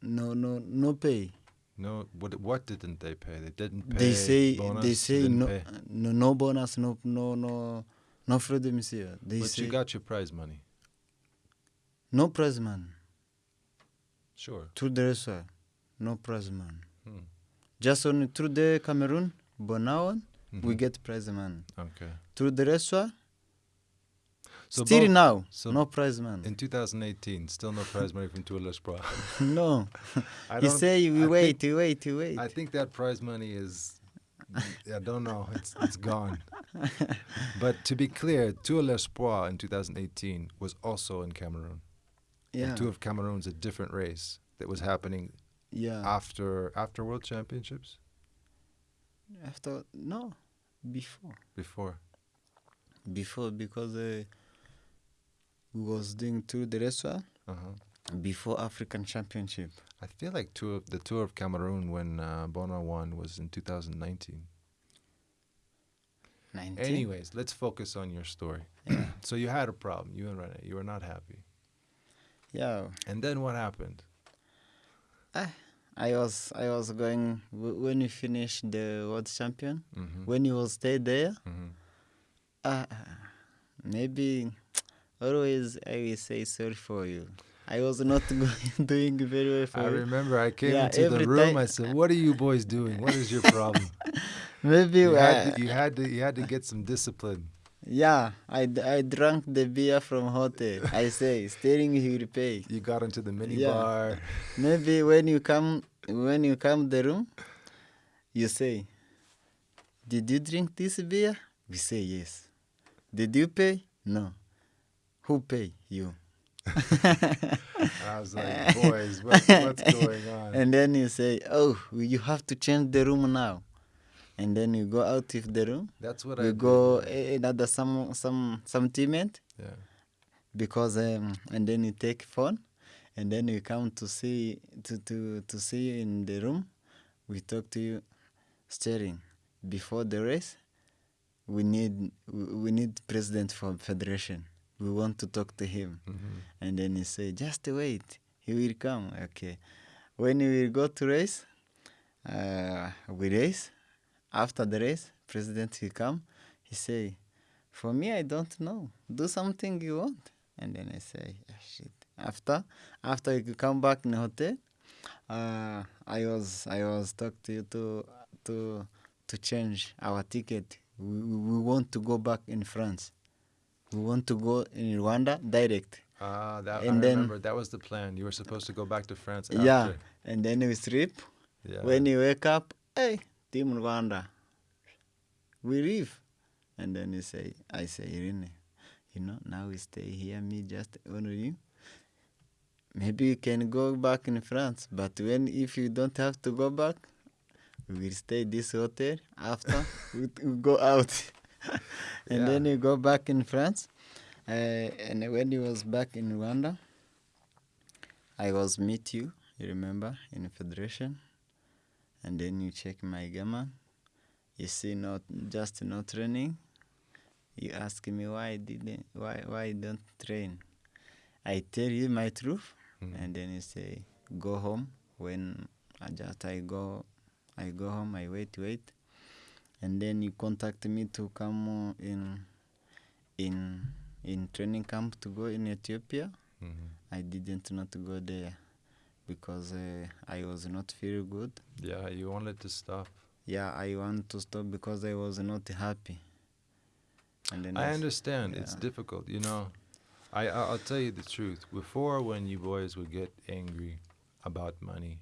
No, no, no pay. No. What? What didn't they pay? They didn't pay. They say bonus, they say no, pay. no, no bonus, no, no, no, no frais de mission. They But say you got your prize money. no prize man. Sure. Tour de l'Espoir, no prize man. Hmm. Just on Tour de Cameroon, Bona won, we get prize money. Okay. Tour de l'Espoir, So still both- now, so no prize money. in 2018, still no prize money from Tour l'Espoir. [LAUGHS] no, [LAUGHS] I you say we I wait, think- we wait, we wait. I think that prize money is, I don't know, it's it's gone. [LAUGHS] but to be clear, Tour l'Espoir in 2018 was also in Cameroon. yeah, And Tour of Cameroon's a different race that was happening yeah. after after World Championships After no, before, before. before because uh, we was doing Tour de l'Espoir Uh-huh. before African Championship. I feel like tour of, the Tour of Cameroon when uh, Bona won was in 2019. 19. Anyways, let's focus on your story. Yeah. [CLEARS THROAT] so you had a problem. You and Rene, you were not happy. Yeah, And then what happened? I was I was going w- when we finished the world champion. Mm-hmm. When you will stay there, hmm uh, maybe always I will say sorry for you. I was not [LAUGHS] doing very well for I remember I came Yeah, into the room. I said, "What are you boys doing? What is your problem?" [LAUGHS] Maybe you, had to, you had to you had to get some discipline. Yeah, I, I drank the beer from hotel. I say Sterling he will pay. You got into the mini Yeah. bar. Maybe when you come when you come the room, you say, "Did you drink this beer?" We say yes. Did you pay? No. Who pay? You. I was like, boys, what, what's [LAUGHS] going on? and then you say, "Oh, you have to change the room now," and then you go out of the room. That's what I We did, go yeah. eh, another some some some teammate Yeah. because um, and then you take phone, and then you come to see to to to see you in the room. We talk to you, Sterling before the race. We need we need president for federation. We want to talk to him. Mhm. And then he say, just wait, he will come. Okay. When we will go to race, uh, we race. After the race, president will come. He say, for me, I don't know. Do something you want. And then I say, ah, shit. After, after you come back in the hotel, uh, I was I was talk to you to to to change our ticket. We, we want to go back in France. We want to go in Rwanda direct. Ah, that I And then- remember. That was the plan. You were supposed to go back to France after. Yeah, and then we sleep. Yeah. When you wake up, hey, Team Rwanda, we leave. And then you say, I say, Irene, you know, now we stay here, me just only you. Maybe you can go back in France, but when if you don't have to go back, we will stay this hotel. After [LAUGHS] we, we go out, [LAUGHS] and then you go back in France. Uh, and when he was back in Rwanda, I was meet you. You remember in federation, and then you check my Garmin. You see, not just not training. You ask me why didn't, why why don't train. I tell you my truth, Mm. and then you say go home. When I just I go, I go home. I wait, wait, and then you contact me to come in, in, in training camp to go in Ethiopia. Mhm. I didn't not go there because uh, I was not feel good. Yeah, you wanted to stop. Yeah, I want to stop because I was not happy. And then I understand. It's difficult, you know. I I- I'll tell you the truth. Before, when you boys would get angry about money,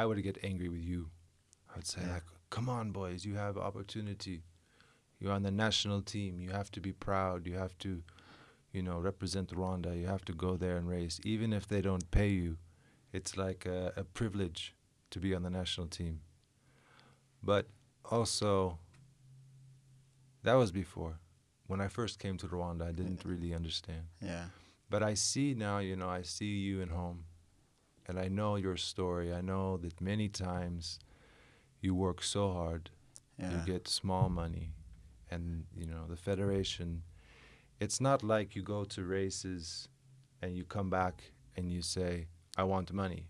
I would get angry with you. I would say Yeah. like, "Come on, boys, you have opportunity. You're on the national team. You have to be proud. You have to, you know, represent Rwanda. You have to go there and race, even if they don't pay you. It's like a, a privilege to be on the national team. But also, that was before. When I first came to Rwanda, I didn't really understand. Yeah, But I see now, you know, I see you in home, and I know your story. I know that many times you work so hard, yeah, you get small money, and you know the federation. It's not like you go to races, and you come back and you say, "I want money."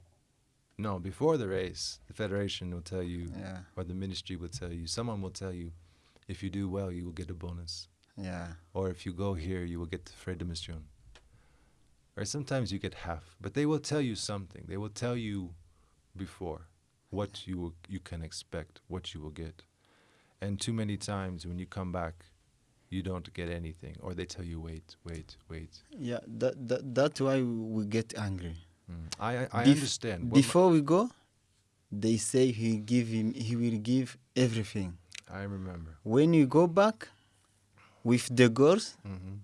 No, before the race, the federation will tell you, yeah, or the ministry will tell you, someone will tell you, if you do well, you will get a bonus yeah, or if you go here, you will get frais de mission. Or sometimes you get half, but they will tell you something. They will tell you before what you will, you can expect, what you will get. And too many times when you come back, you don't get anything, or they tell you wait, wait, wait. yeah. That, that that's why we get angry. Mm. I I, I Bef- understand. What Before we go, they say he give him he will give everything. I remember. When you go back with the girls, hmm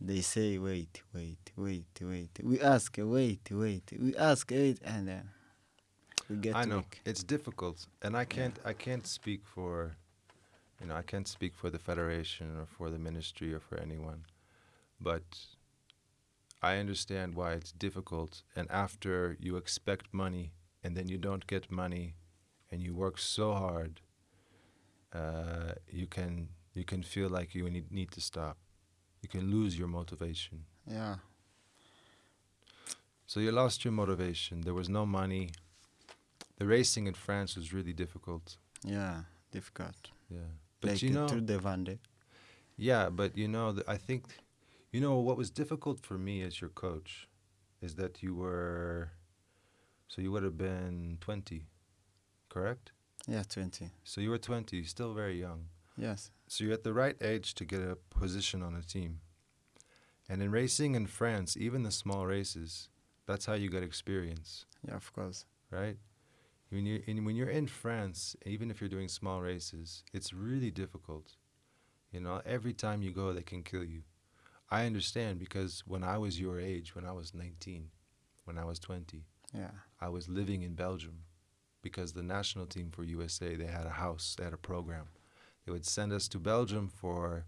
they say wait, wait, wait, wait. We ask wait, wait. We ask wait, and then we get I know weak. it's difficult, and I can't I can't speak for, you know, I can't speak for the federation or for the ministry or for anyone, but I understand why it's difficult. And after you expect money, and then you don't get money, and you work so hard, uh, you can you can feel like you need need to stop. You can lose your motivation. Yeah, So you lost your motivation. There was no money. The racing in France was really difficult. yeah, difficult. Yeah. But like you know, Tour de Vendée. yeah, but you know, I think, you know, what was difficult for me as your coach is that you were, so you would have been 20, correct? Yeah, twenty. So you were 20, still very young. Yes. So you're at the right age to get a position on a team. And in racing in France, even the small races, that's how you get experience. Yeah, of course. right? When you're in, when you're in France, even if you're doing small races, it's really difficult. You know, every time you go, they can kill you. I understand because when I was your age, when I was 19, when I was 20, Yeah. I was living in Belgium because the national team for USA they had a house, they had a program. They would send us to Belgium for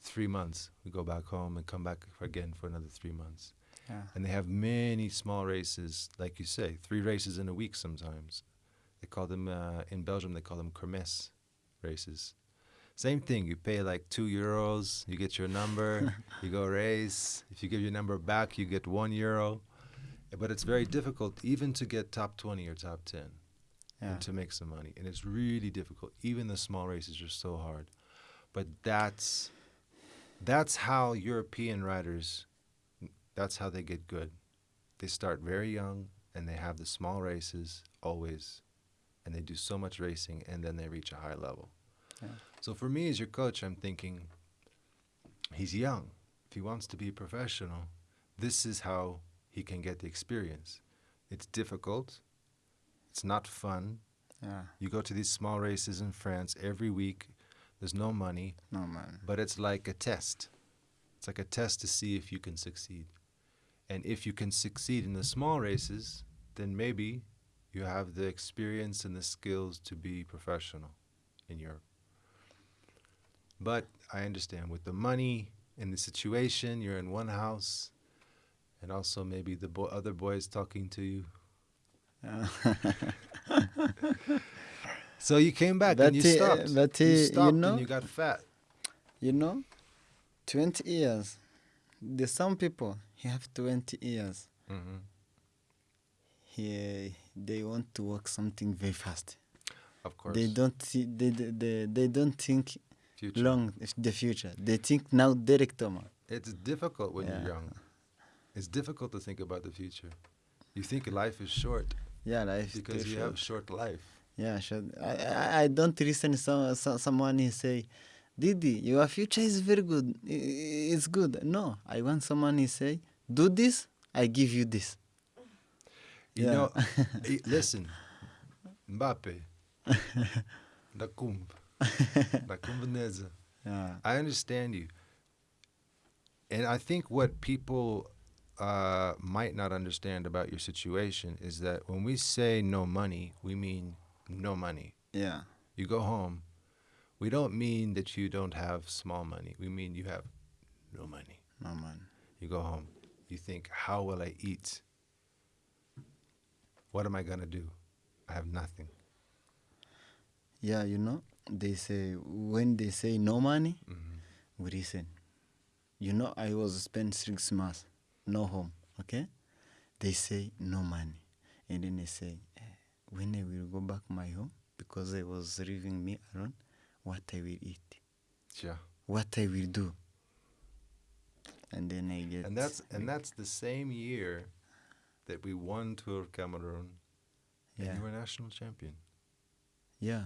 three months. We go back home and come back again for another three months. Yeah. And they have many small races, like you say, three races in a week sometimes. They call them uh, in Belgium. They call them kermesse races. Same thing. You pay like two euros. You get your number. [LAUGHS] you go race. If you give your number back, you get one euro. But it's very difficult even to get top twenty or top ten Yeah. and to make some money. And it's really difficult. Even the small races are so hard. But that's that's how European riders that's how they get good. They start very young and they have the small races always and they do so much racing and then they reach a high level. Yeah. So for me as your coach, I'm thinking he's young. If he wants to be a professional, this is how he can get the experience. It's difficult. It's not fun. Yeah. You go to these small races in France every week. There's no money, No man. but it's like a test. It's like a test to see if you can succeed. And if you can succeed in the small races, then maybe you have the experience and the skills to be professional in Europe. But I understand with the money and the situation, you're in one house, and also maybe the bo- other boys talking to you. [LAUGHS] So you came back But, and you uh, stopped. but, uh, you you stopped know- and you got fat. you know, 20 years. There's some people, he have 20 years. hmm He, they want to work something very fast. Of course. They don't see, they, they, they, don't think Future. long the future. They think now direct man. It's difficult when Yeah. you're young. It's difficult to think about the future. You think life is short Yeah, life is because you short. have short life. Yeah, sure. I, I, I don't listen some, some someone he say, Didi, your future is very good. It's good. No, I want someone he say, do this, I give you this. You Yeah. know, [LAUGHS] eh, listen, Mbappe, [LAUGHS] da Kumb, [LAUGHS] da. Yeah. I understand you. And I think what people uh, might not understand about your situation is that when we say no money, we mean no money. Yeah. You go home, we don't mean that you don't have small money. We mean you have no money. No money. You go home, you think, how will I eat? What am I going to do? I have nothing. Yeah, you know, they say when they say no money, Mhm. we listen. You know, I was spent six months, no home. Okay, they say no money, and then they say eh, when I will go back my home because I was leaving me alone, what I will eat, Yeah. what I will do, and then I get. And that's and that's the same year that we won Tour of Cameroon and yeah, you were national champion. yeah,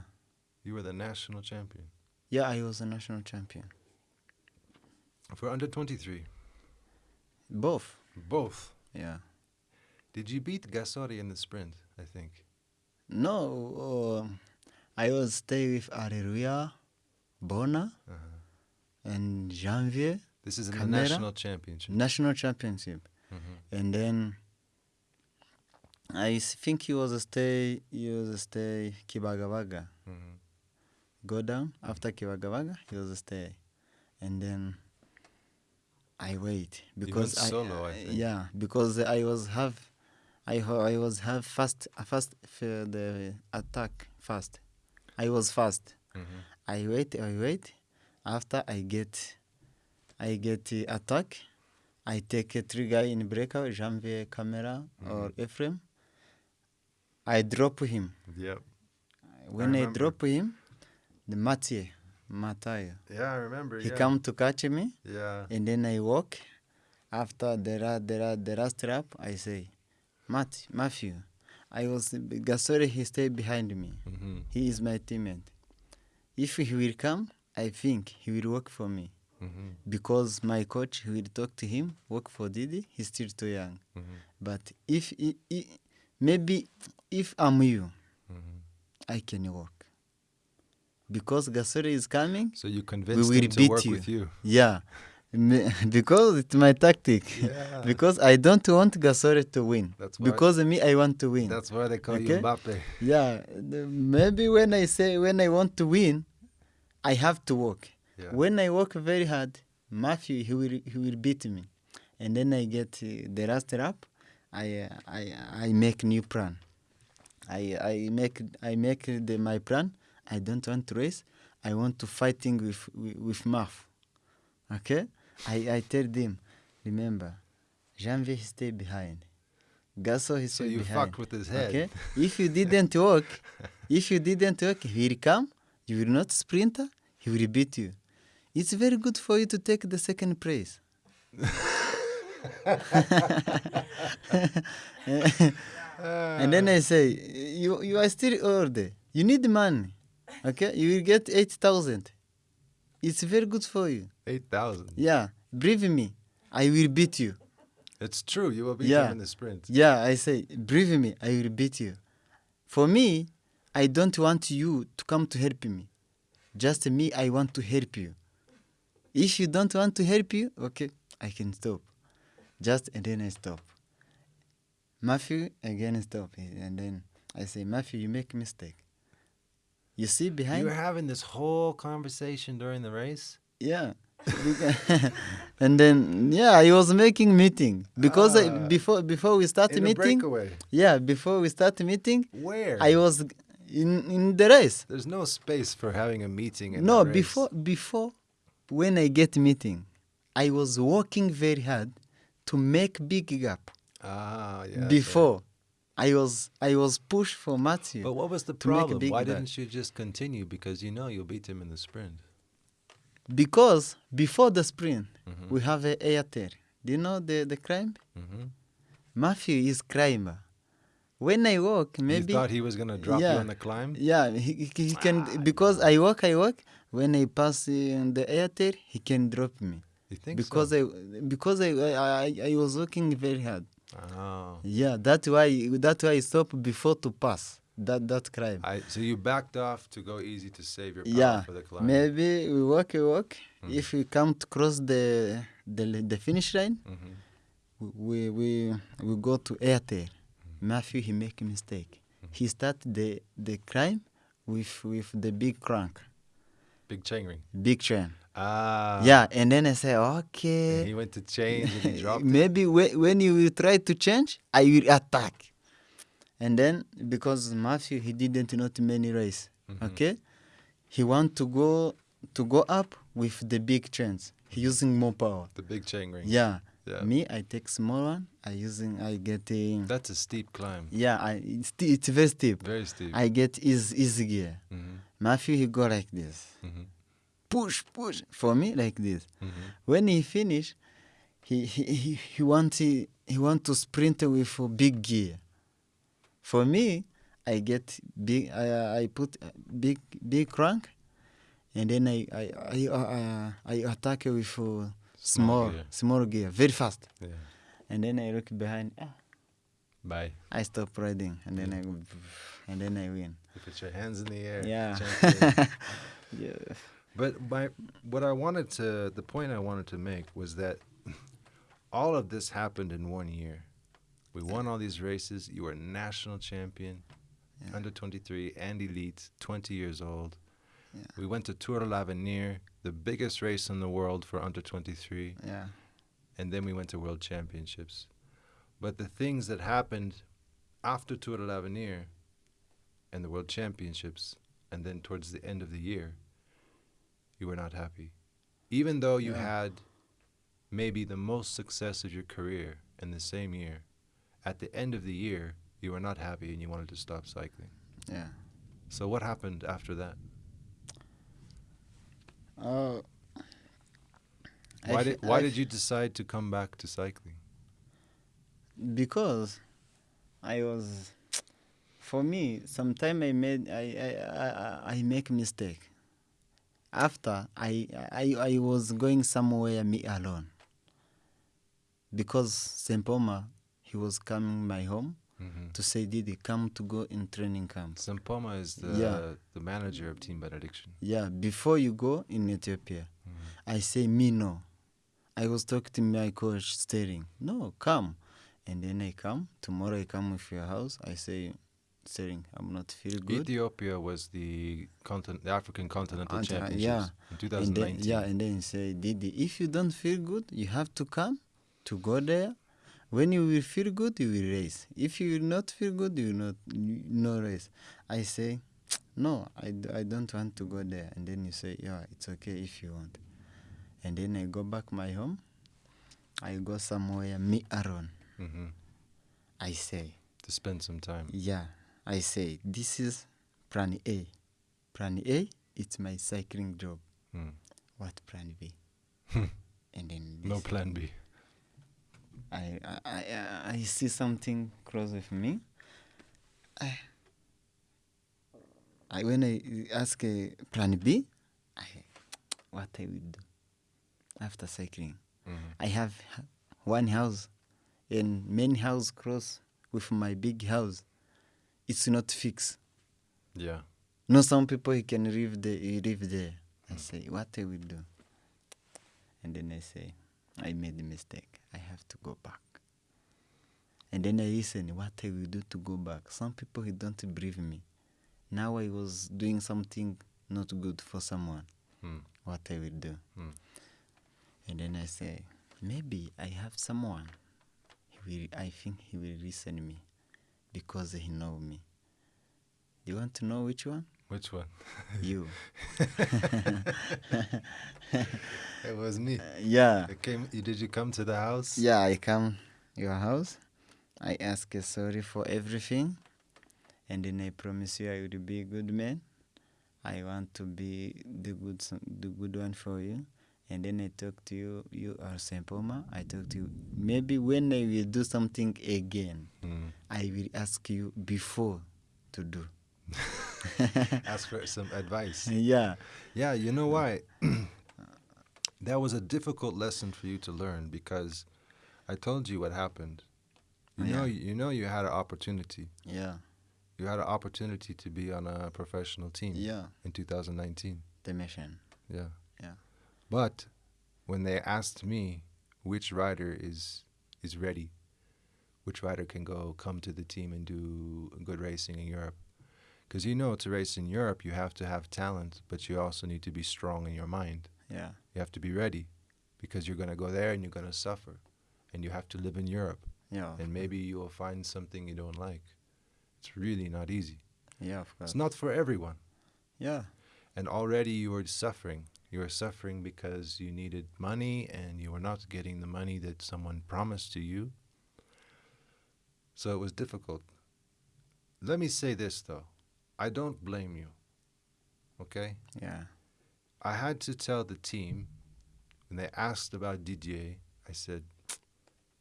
You were the national champion yeah. I was a national champion. for under 23. Both. Both. Yeah. Did you beat Gasore in the sprint? I think. No, um, I was stay with Areruya, Bona, Uh-huh. and Janvier This is in the national championship. national championship, Mhm. and then I think he was a stay. He was a stay Kibagabaga. Mhm. Go down after Kibagabaga. He was a stay, and then I wait because went solo, I think. yeah because I was have I ho- I was have fast fast for the attack fast. I was fast. Mhm. I wait, I wait. After I get, I get the attack. I take a three guy in breakout, Janvier camera or Ephraim. I drop him. Yep. When I, remember. drop him, the Mathieu, Mathieu, Yeah, I remember. he yeah. come to catch me, Yeah. and then I walk. After the ra- the ra- the last trap, I say, Matt, Matthew, I was Gasore. He stay behind me. Mhm. He is my teammate. If he will come, I think he will work for me Mhm. because my coach will talk to him, work for Didi. He's still too young. Mhm. But if he, he, maybe if I'm you, Mhm. I can work because Gasore is coming. So you convinced will him to beat work you. with you. Yeah, [LAUGHS] because it's my tactic. Yeah. [LAUGHS] because I don't want Gasore to win. That's why. Because me, I want to win. that's why they call you Okay. Mbappe. Yeah, maybe when I say when I want to win, I have to work. Yeah. When I work very hard, Matthew he will he will beat me, and then I get uh, the last rap. I uh, I I make new plan. I I make I make the my plan. I don't want to race. I want to fighting with with, with. Okay. I I tell them, remember, Janvier he stay behind. Gasso he So stay you behind. fucked with his head. Okay. [LAUGHS] If you didn't work, if you didn't work, he will come. You will not sprinter. He will beat you. It's very good for you to take the second place. [LAUGHS] [LAUGHS] and then I say, you you are still old. You need money. Okay, you will get eight thousand. It's very good for you. Eight thousand. Yeah, believe me, I will beat you. It's true. You will beat Yeah. him in the sprint. Yeah, I say, believe me, I will beat you. For me, I don't want you to come to help me. Just me, I want to help you. If you don't want to help you, okay, I can stop. Just and then I stop. Matthew again stop, and then I say, Matthew, you make mistake. You see behind? You were having this whole conversation during the race. Yeah. [LAUGHS] And then yeah, I was making meeting because I, Ah. before before we start meeting. breakaway. Yeah, before we start meeting, Where? I was in in the race. There's no space for having a meeting. In No, before before when I get meeting, I was working very hard to make big gap. Ah, yeah. before, I was I was pushed for Matthew. But what was the to make a problem? Why gap. didn't you just continue? Because you know you'll beat him in the sprint. because before the sprint, Mhm. we have a Airtel. Do you know the the climb? hmm Matthew is climber. When I walk, maybe you thought he was gonna drop you on the climb. Yeah, he, he, he can Ah, because I walk, I walk. When I pass in the airtel, he can drop me You think because so? I because I, I I was working very hard. Oh. Yeah, that's why that's why I stopped before to pass that that climb. I, so you backed off to go easy to save your power yeah, for the climb. maybe we walk, we walk. Mhm. If we come to cross the the the finish line, hmm we we we go to airtel. Mm-hmm. Matthew he make a mistake. He start the the climb with with the big crank, Big chain ring. big chain. Ah. yeah, and then I say, And okay. he went to change and he [LAUGHS] dropped. Maybe whe- when you will try to change, I will attack. And then because Matthew he didn't know too many race, Mhm. okay, he want to go to go up with the big chains. He using more power. The big chain ring. Yeah. Yeah. Me, I take small one. I using I get a That's a steep climb. yeah. I it's, it's very steep. Very steep. I get easy easy gear. hmm Matthew he go like this, hmm push push for me like this. hmm when he finish, he he he, he want he, he want to sprint with a big gear. For me, I get big. I I put big big crank, and then I I I uh, I attack with a small gear. small gear very fast. Yeah. And then I look behind. Ah, Bye. I stop riding, and then I go, and then I win. You put your hands in the air. Yeah. [LAUGHS] yeah. But my what I wanted to the point I wanted to make was that [LAUGHS] all of this happened in one year. We won all these races. You were national champion, Yeah. under 23 and elite, 20 years old. Yeah. We went to Tour de l'Avenir, the biggest race in the world for under 23, Yeah. and then we went to World Championships. But the things that happened after Tour de l'Avenir and the World Championships, and then towards the end of the year, you were not happy. Even though you Yeah. had maybe the most success of your career in the same year, at the end of the year, you were not happy and you wanted to stop cycling. Yeah. So, what happened after that? Uh, I Why did, why did you decide to come back to cycling? because I was for me sometime I made I I, I, I- I make mistake after I, I I was going somewhere me alone because Sempoma he was coming my home Mm-hmm. to say Didi come to go in training camp Sempoma is the, Yeah. the manager of Team Benediction. yeah before you go in Ethiopia Mhm. I say me no I was talking to my coach, Sterling, "No, come." And then I come tomorrow. I come with your house. I say, "I'm not feel good." Ethiopia was the continent, the African Continental Ant- uh, Championships yeah. in And then, yeah, and then he say, Didi, if you don't feel good, you have to come to go there. When you will feel good, you will race. If you will not feel good, you will not no race. I say, no, I, d- I don't want to go there. And then you say, yeah, it's okay if you want. And then I go back my home. I go somewhere, me alone. hmm I say, To spend some time. yeah, I say, this is plan A. Plan A, it's my cycling job. Mm. What plan B? and then No plan B. I, I, I, I see something close with me. I, I when I ask uh, plan B, I, what I will do after cycling. Mhm. I have one house, and main house close with my big house. It's not fixed. Yeah. No, some people he can live there. He live there. I say, what I will do? And then I say, I made a mistake. I have to go back. And then I listen, what I will do to go back. Some people he don't believe me. Now I was doing something not good for someone. Mm. What I will do? Mm. And then I say, maybe I have someone. He will. I think he will listen me, because he know me. You want to know which one? Which one? You. [LAUGHS] [LAUGHS] It was me. Uh, yeah. It came. Did you come to the house? Yeah, I come your house. I ask you sorry for everything, and then I promise you I will be a good man. I want to be the good the good one for you. And then I talk to you. You are Sempoma. I talk to you. Maybe when I will do something again, Mm. I will ask you before to do. [LAUGHS] Ask for some advice. [LAUGHS] yeah. Yeah, you know why? [CLEARS THROAT] that was a difficult lesson for you to learn because I told you what happened. You know, you know, you had an opportunity. Yeah. You had an opportunity to be on a professional team Yeah. in 2019. The mission. Yeah. But when they asked me which rider is is ready, which rider can go come to the team and do good racing in Europe, because you know to race in Europe you have to have talent, but you also need to be strong in your mind. Yeah. You have to be ready, because you're gonna go there and you're gonna suffer, and you have to live in Europe, Yeah. and maybe you will find something you don't like. It's really not easy. Yeah. Of course. It's not for everyone. Yeah. and already you are suffering. You were suffering because you needed money and you were not getting the money that someone promised to you. So it was difficult. Let me say this though I don't blame you. Okay? Yeah. I had to tell the team when they asked about Didier, I said,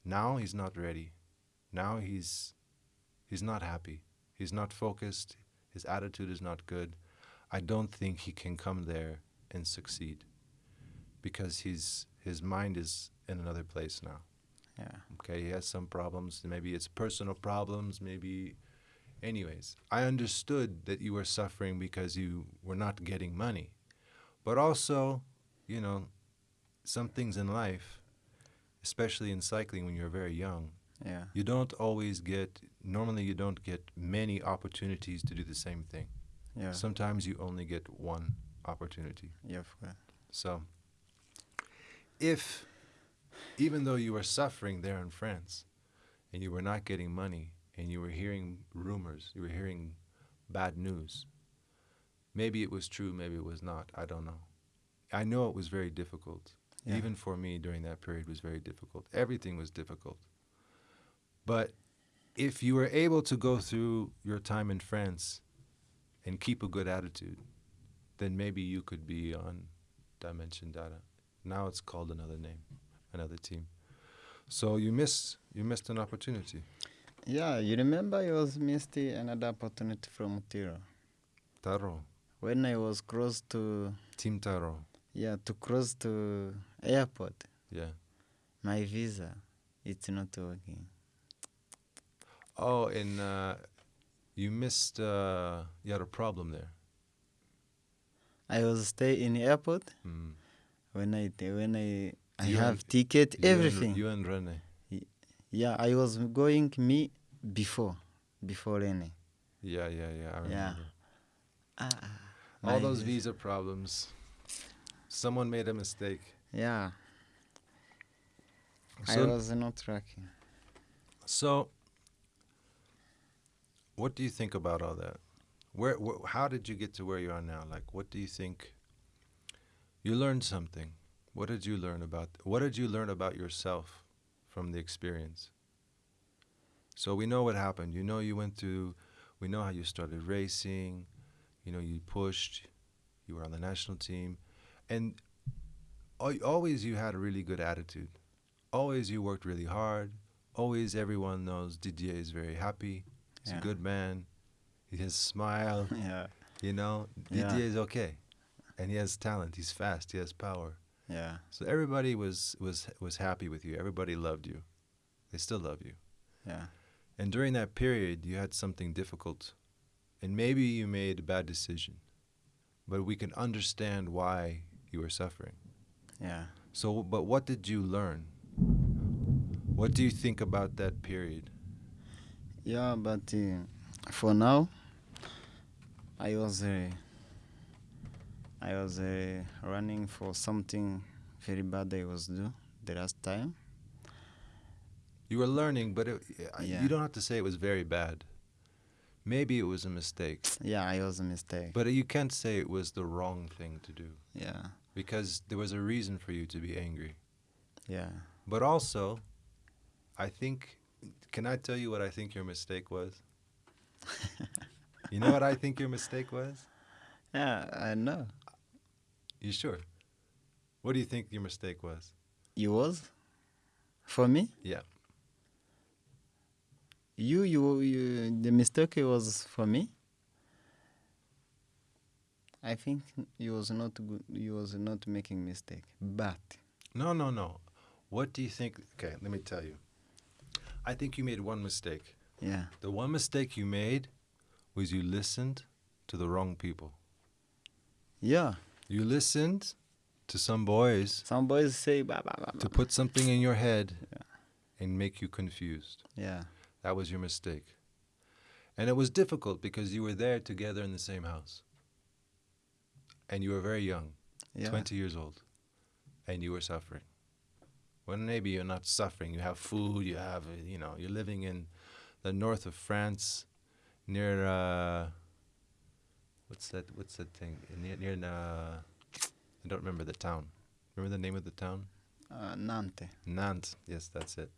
now he's not ready. Now he's he's not happy. He's not focused. His attitude is not good. I don't think he can come there and succeed because he's his mind is in another place now. Yeah. Okay, he has some problems. Maybe it's personal problems. Maybe, anyways, I understood that you were suffering because you were not getting money, but also, you know, some things in life, especially in cycling when you're very young, Yeah. you don't always get. Normally, you don't get many opportunities to do the same thing. Yeah. Sometimes you only get one opportunity. yeah. So, if, even though you were suffering there in France and you were not getting money and you were hearing rumors, you were hearing bad news, maybe it was true, maybe it was not, I don't know. I know it was very difficult. Yeah. Even for me during that period was very difficult. Everything was difficult. But if you were able to go through your time in France and keep a good attitude, then maybe you could be on Dimension Data. Now it's called another name, another team. So you miss you missed an opportunity. Yeah, you remember I was missed another opportunity from Tiro. Taro, When I was close to Team Taro. yeah, to cross to airport, Yeah. my visa it's not working. Oh, and uh, you missed. Uh, you had a problem there. I was stay in the airport Mm. when I when I I You have and- ticket, You and- everything. you and Rene. yeah, I was going me before, before Rene. Yeah, yeah, yeah. I remember. Yeah. Ah, All those visa problems. Someone made a mistake. Yeah, I was not tracking. so what do you think about all that? Where, wh- how did you get to where you are now? Like, what do you think? You learned something. What did you learn about? What did you learn about yourself from the experience? So we know what happened. You know, you went through. We know how you started racing. You know, you pushed. You were on the national team, and al- always you had a really good attitude. Always you worked really hard. Always everyone knows Didier is very happy. He's Yeah. a good man. He has a smile. [LAUGHS] Yeah, You know, Yeah. Didier is okay, and he has talent. He's fast. He has power. yeah, So everybody was was was happy with you. Everybody loved you. They still love you. yeah, And during that period, you had something difficult, and maybe you made a bad decision, but we can understand why you were suffering. yeah. So, but what did you learn? What do you think about that period? Yeah, but uh, for now, I was uh, I was uh, running for something very bad I was do the last time. You were learning, but it, Yeah. you don't have to say it was very bad. Maybe it was a mistake, Yeah, it was a mistake. but you can't say it was the wrong thing to do yeah, because there was a reason for you to be angry. yeah. But also, I think, can I tell you what I think your mistake was? [LAUGHS] you know what I think your mistake was? Yeah, I know. You sure? What do you think your mistake was? You was for me. Yeah. You, you, you. The mistake was for me. I think you was not good. You was not making mistake, but No, no, no. What do you think? Okay, let me tell you. I think you made one mistake. yeah, The one mistake you made was you listened to the wrong people. yeah. You listened to some boys Some boys say bah, bah, bah, to put something in your head and make you confused. Yeah, That was your mistake. And it was difficult because you were there together in the same house. And you were very young, yeah, 20 years old, and you were suffering. Well, maybe you're not suffering. You have food, you have, you know, you're living in the north of France near, uh, what's that, what's that thing? Near, near uh, I don't remember the town. Remember the name of the town? uh, Nantes. Nantes. Yes, that's it.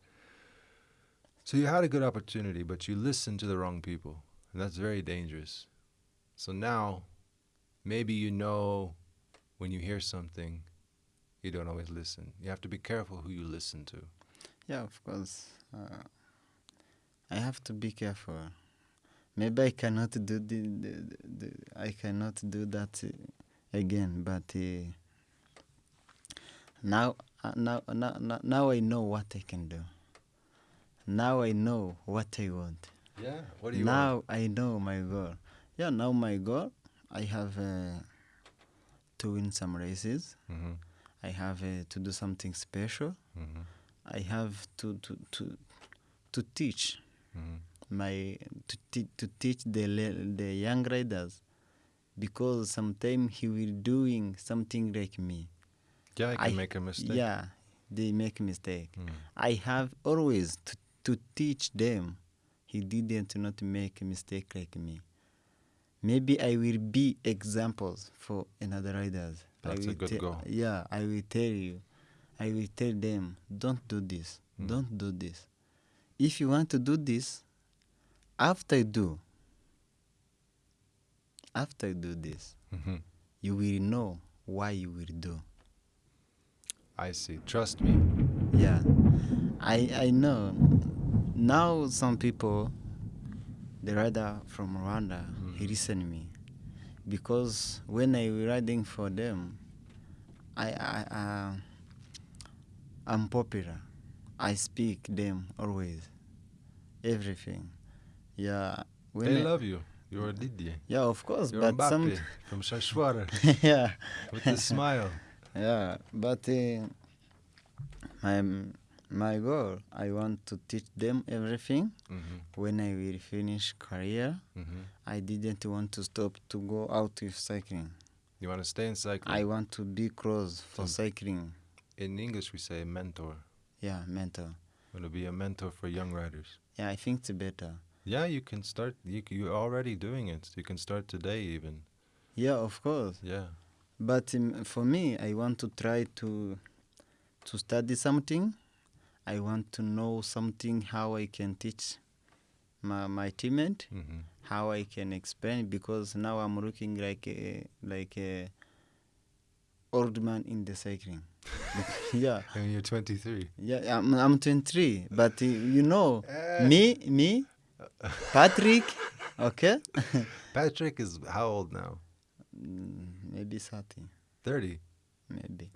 So you had a good opportunity, but you listened to the wrong people, and that's very dangerous. So now, maybe you know when you hear something, you don't always listen. You have to be careful who you listen to. Yeah, of course. Uh, I have to be careful. Maybe I cannot do the, the, the, I cannot do that uh, again. But uh, now, uh, now, now, now, now I know what I can do. Now I know what I want. Yeah. What do you now want? I know my goal. Yeah, now my goal, I have uh, to win some races. Mm-hmm. I have uh, to do something special. Mm-hmm. I have to to to to teach Mm-hmm. My to, te- to teach the le- the young riders because sometimes he will doing something like me. Yeah, I can I- make a mistake. Yeah, they make mistake. Mm. I have always to, to teach them. He didn't not make a mistake like me. Maybe I will be examples for another riders. That's a good te- goal. Yeah, I will tell you. I will tell them, don't do this. Mm. Don't do this. If you want to do this, after you do, after you do this, Mm-hmm. you will know why you will do. I see. Trust me. Yeah, I I know. Now some people, the rider from Rwanda, he Mhm. listen me, because when I riding for them, I I uh, I'm popular. I speak them always, everything. Yeah. When they I- love you. You're a Didier. Yeah, of course, You're but Mbappe some. from Shashwara [LAUGHS] yeah. with the smile. [LAUGHS] Yeah, but uh, My my goal, I want to teach them everything. Mm-hmm. When I will finish career, Mm-hmm. I didn't want to stop to go out with cycling. You want to stay in cycling? I want to be close for To- cycling. in English, we say mentor. Yeah, mentor. Want to be a mentor for young riders. Yeah, I think it's better. Yeah, you can start. You you're already doing it. You can start today, even. Yeah, of course. Yeah. But um, for me, I want to try to to study something. I want to know something how I can teach my my teammate, Mm-hmm. how I can explain because now I'm looking like a like a old man in the cycling. [LAUGHS] yeah, And you're 23. yeah. I'm I'm 23, but uh, you know [LAUGHS] me me Patrick. Okay, [LAUGHS] Patrick is how old now? Mm, maybe 30, 30. maybe.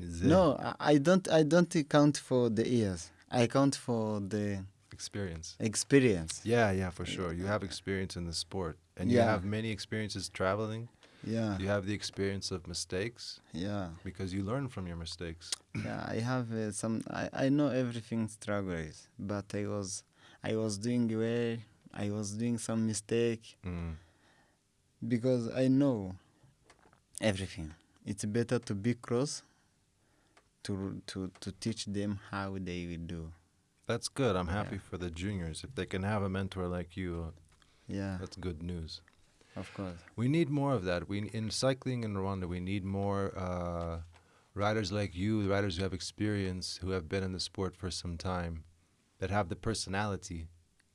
Is it No, I- don't. I don't count for the years. I count for the Experience. experience. Yeah, yeah, for sure. You have experience in the sport, and you have many experiences traveling. Yeah, You have the experience of mistakes yeah, because you learn from your mistakes. yeah. I have uh, some. I, I know everything struggle is, but I was I was doing well. I was doing some mistake Mm. because I know everything. It's better to be close to to to teach them how they will do. That's good. I'm happy Yeah. for the juniors. If they can have a mentor like you, Yeah, that's good news. of course. We need more of that. We in cycling in Rwanda, we need more uh, riders like you, riders who have experience, who have been in the sport for some time, that have the personality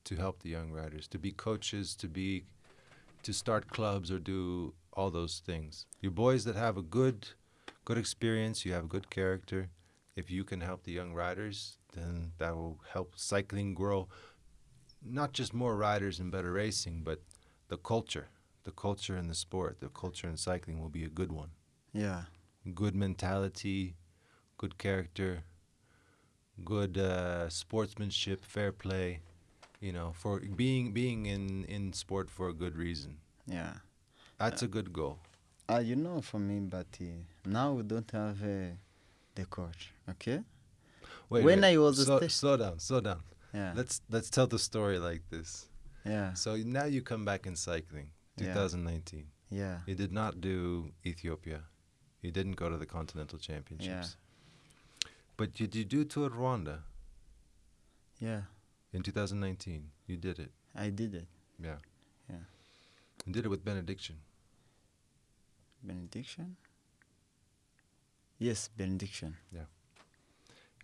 to help the young riders, to be coaches, to be, to start clubs or do all those things. You boys that have a good, good experience, you have a good character. If you can help the young riders, then that will help cycling grow. Not just more riders and better racing, but the culture the culture in the sport, the culture in cycling will be a good one. Yeah, Good mentality, good character, good uh, sportsmanship, fair play. You know, for being being in in sport for a good reason. yeah. That's a good goal. Uh, you know, for me, but uh, now we don't have uh, the coach. Okay. Wait, When wait. I was a slow, down, slow down. Yeah. Let's let's tell the story like this. yeah. So now you come back in cycling, 2019. Yeah. You did not do Ethiopia. You didn't go to the Continental Championships. But you did you do to Rwanda Yeah. in 2019. You did it. I did it. Yeah. Yeah. You did it with benediction. Benediction. Yes, benediction. Yeah.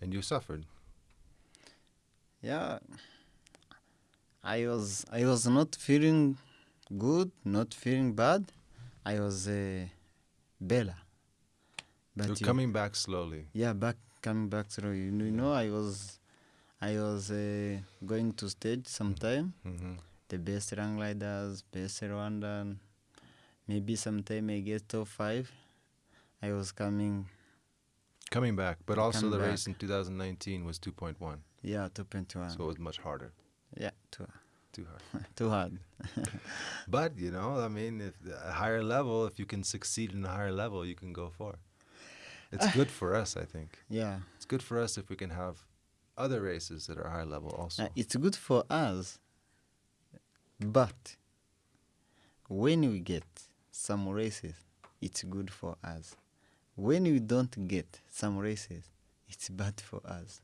And you suffered. Yeah. I was I was not feeling good, not feeling bad. I was uh, Bella. But You're you- coming back slowly. Yeah, back coming back through. You know, you know I was I was uh, going to stage sometime. hmm The best rank riders, best Rwandan. Maybe sometime I get top five. I was coming, Coming back. But also the back. race in 2019 was 2.1. yeah, top twenty one. So it was much harder. yeah, too Too hard. too hard. [LAUGHS] [LAUGHS] but, you know, I mean, if a higher level, if you can succeed in a higher level, you can go far. It's good [LAUGHS] for us, I think. Yeah, It's good for us if we can have other races that are high level also. Uh, it's good for us, but when we get some races, it's good for us. When we don't get some races, it's bad for us,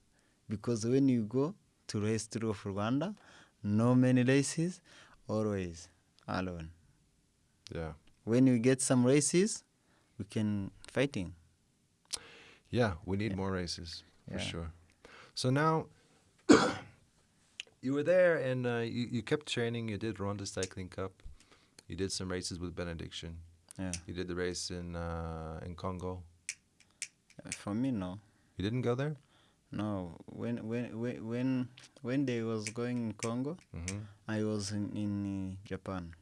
because when you go to race through of Rwanda, no many races, always alone. yeah. When we get some races, we can fighting. Yeah, we need more races for Yeah. sure. So now [COUGHS] you were there and uh, you, you kept training. You did Rwanda Cycling Cup. You did some races with Benediction. Yeah, You did the race in uh, in Congo. for me no. You didn't go there. No, when when when when when they was going in Congo, hmm I was in, in uh, Japan.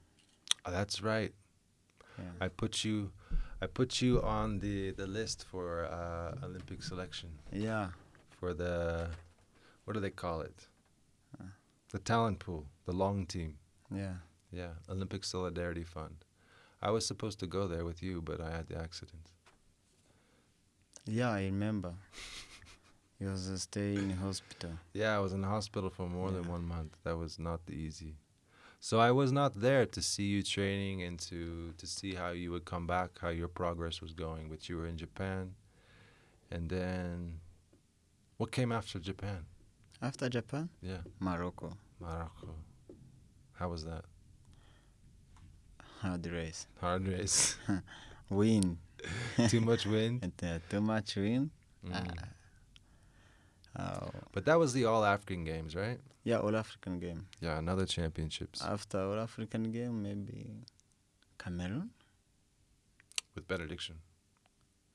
Oh, that's right. Yeah. I put you, I put you on the the list for uh, Olympic selection yeah, for the, what do they call it? Uh. The talent pool, the long team. yeah, Yeah, Olympic Solidarity Fund. I was supposed to go there with you, but I had the accident. yeah. I remember. you was uh, staying in hospital. Yeah, I was in the hospital for more than one month. That was not the easy. So I was not there to see you training and to to see how you would come back, how your progress was going. But you were in Japan, and then what came after Japan? After Japan, Yeah, Morocco, Morocco. How was that? hard race. Hard race. [LAUGHS] Wind. [LAUGHS] Too much wind. And, uh, too much wind. Mm. Oh. But that was the All African Games, right? Yeah, All African game. Yeah, another championships After All African game, maybe Cameroon? with benediction.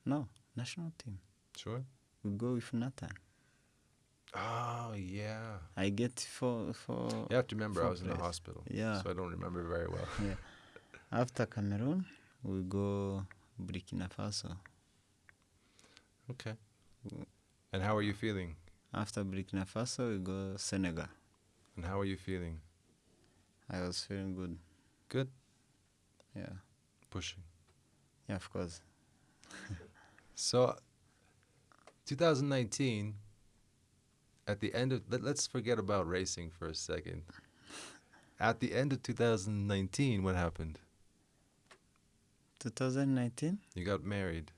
No, national team. Sure. We go with Nathan. Oh yeah. I get for for You have to remember I was in the hospital, yeah. so I don't remember very well. [LAUGHS] yeah. After Cameroon, we go Burkina Faso. Okay. And how are you feeling? After Burkina Faso, we go Senegal. And how are you feeling? I was feeling good. Good. Yeah, Pushing. yeah, of course. [LAUGHS] So, 2019. At the end of let, let's forget about racing for a second. At the end of 2019, what happened? 2019. You got married.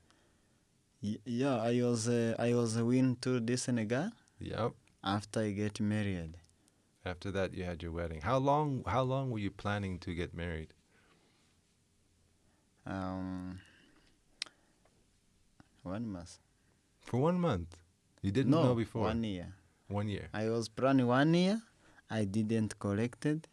Y- yeah, I was uh, I was a win to the Senegal Yep. after I get married. After that, you had your wedding. How long? How long were you planning to get married? Um, one month. For one month. You didn't no, know before. one year. One year. I was planning one year. I didn't collect it.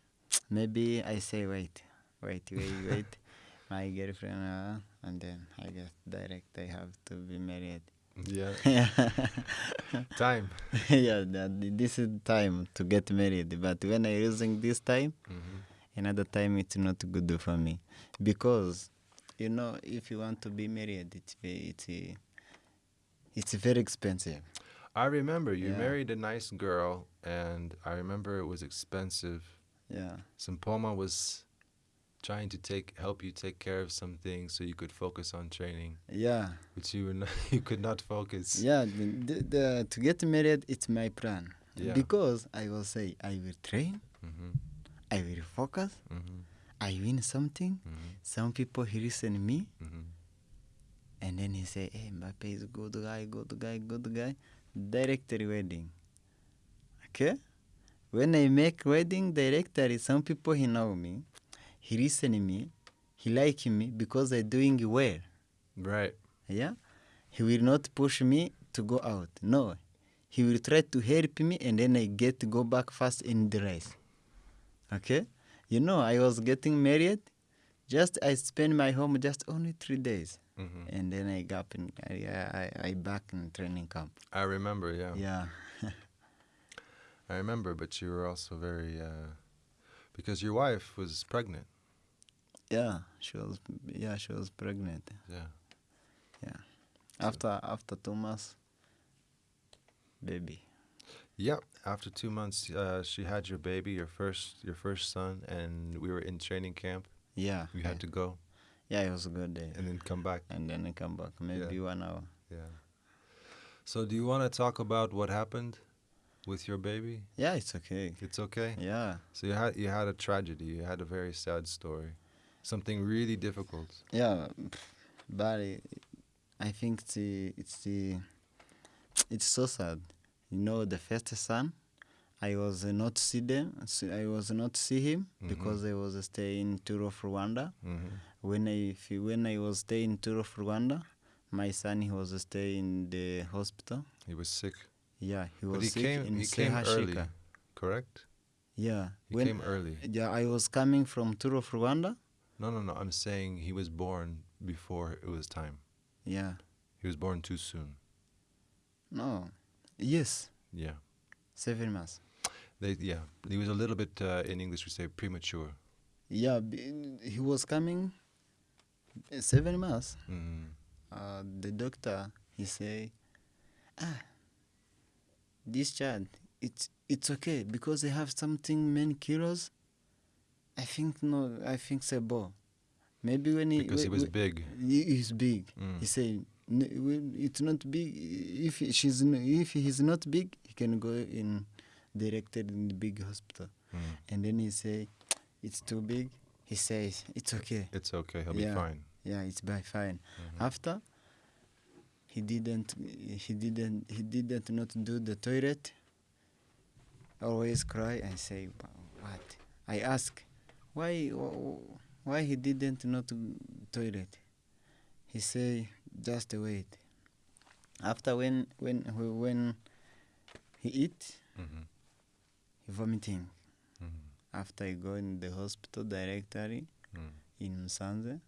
Maybe I say wait, wait, wait, wait. [LAUGHS] My girlfriend, uh, and then I get direct. I have to be married. Yeah. [LAUGHS] yeah, Time. [LAUGHS] that, this is time to get married. But when I using this time, hmm another time it's not good for me because you know if you want to be married, it's it's it's very expensive. I remember you Yeah. married a nice girl, and I remember it was expensive. Yeah, Sempoma was trying to take help you take care of some things so you could focus on training, yeah. but you were not, [LAUGHS] you could not focus. Yeah, the, the, to get married, it's my plan. Yeah. Because I will say, I will train, hmm I will focus, hmm I win something. hmm Some people he listen me, hmm and then he say, hey, Mbappe is good guy, good guy, good guy. Directory wedding. Okay? When I make wedding directory, some people he know me, he listen me, he like me because I doing well. Right. Yeah? He will not push me to go out. No. He will try to help me and then I get to go back fast in the race. Okay? You know, I was getting married. Just I spend my home just only three days. hmm And then I got in, I, I, I back in training camp. I remember. Yeah. Yeah. [LAUGHS] I remember. But you were also very uh, because your wife was pregnant. Yeah. She was yeah, she was pregnant. Yeah. Yeah. After after two months baby. Yep. After two months, uh, she had your baby, your first, your first son, and we were in training camp. Yeah. We yeah. had to go Yeah, it was a good day. and then come back. And then come back. Maybe one hour. Yeah. So, do you want to talk about what happened with your baby? Yeah, it's okay. It's okay. Yeah. So you had you had a tragedy. You had a very sad story, something really difficult. Yeah, but I think it's the, it's the, it's so sad. You know, the first son, I was not see them. I was not see him Mhm. because I was staying in tour of Rwanda. hmm When I when I was staying in tour of Rwanda, my son he was staying in the hospital. He was sick, Yeah, he was but he sick came. in He came early, correct? Yeah, He when came early. yeah I was coming from tour of Rwanda. No, no, no. I'm saying he was born before it was time. Yeah, He was born too soon. no, yes, Yeah. seven months. They, yeah. He was a little bit uh, in English we say premature. Yeah, b- he was coming uh, seven months. Mm. Uh, the doctor he say, ah, this child it's it's okay because they have something many kilos. I think no, I think bon. Maybe when he Because he was whe- big. he is big. Mm. He say it's not big. If she's if he's not big, he can go in directed in the big hospital. Mm. And then he say, it's too big. He says it's okay. It's okay. He'll Yeah. be fine. Yeah, it's by fine. Mhm. After he didn't he didn't he didn't not do the toilet. Always cry and say what? I ask why why he didn't not toilet. He say just wait. After when when when he eat Mhm. he vomiting. Mhm. After he go in the hospital directly Mm. in Sanze.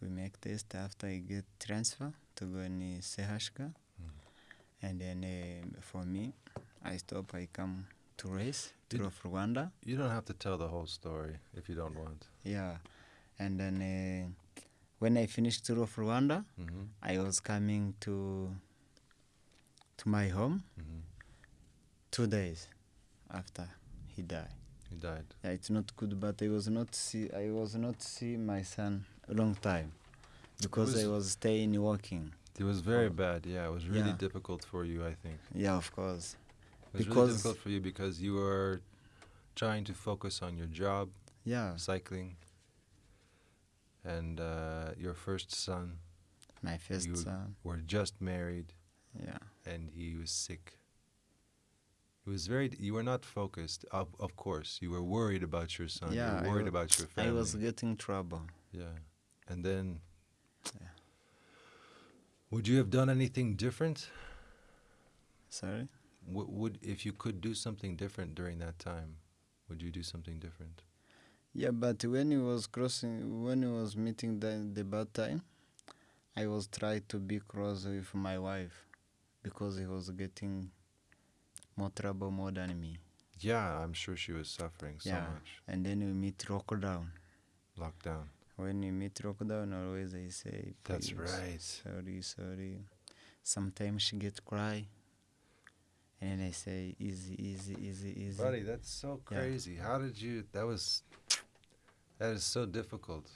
We make test after I get transfer to go in Sehashka. Mm. And then uh, for me, I stop, I come to race Did- through of Rwanda. You don't have to tell the whole story if you don't want. Yeah. And then uh, when I finished Tour of Rwanda, Mm-hmm. I was coming to to my home Mm-hmm. two days after he died. He died. Yeah, it's not good, but I was not see I was not see my son a long time because I Was- was staying working. It was very Oh. bad. Yeah, it was really Yeah. difficult for you. I think Yeah, of course. It was really difficult for you because you were trying to focus on your job, Yeah, cycling, and uh, your first son my first You- son. were just married, Yeah, and he was sick. It was very. You were not focused. Of, of course, you were worried about your son. Yeah, you were worried about your family. I was getting trouble. Yeah, and then. Yeah. Would you have done anything different? Sorry. W- would if you could do something different during that time? Would you do something different? Yeah, but when he was crossing, when he was meeting the the bad time, I was trying to be cross with my wife because he was getting more trouble more than me. Yeah, I'm sure she was suffering so Yeah. much. And then we meet lockdown. Lockdown. When we meet lockdown, always I say, That's right. Sorry, sorry. Sometimes she get cry, and then I say, easy, easy, easy, easy. Buddy, that's so Yeah. crazy. How did you? That was. That is so difficult.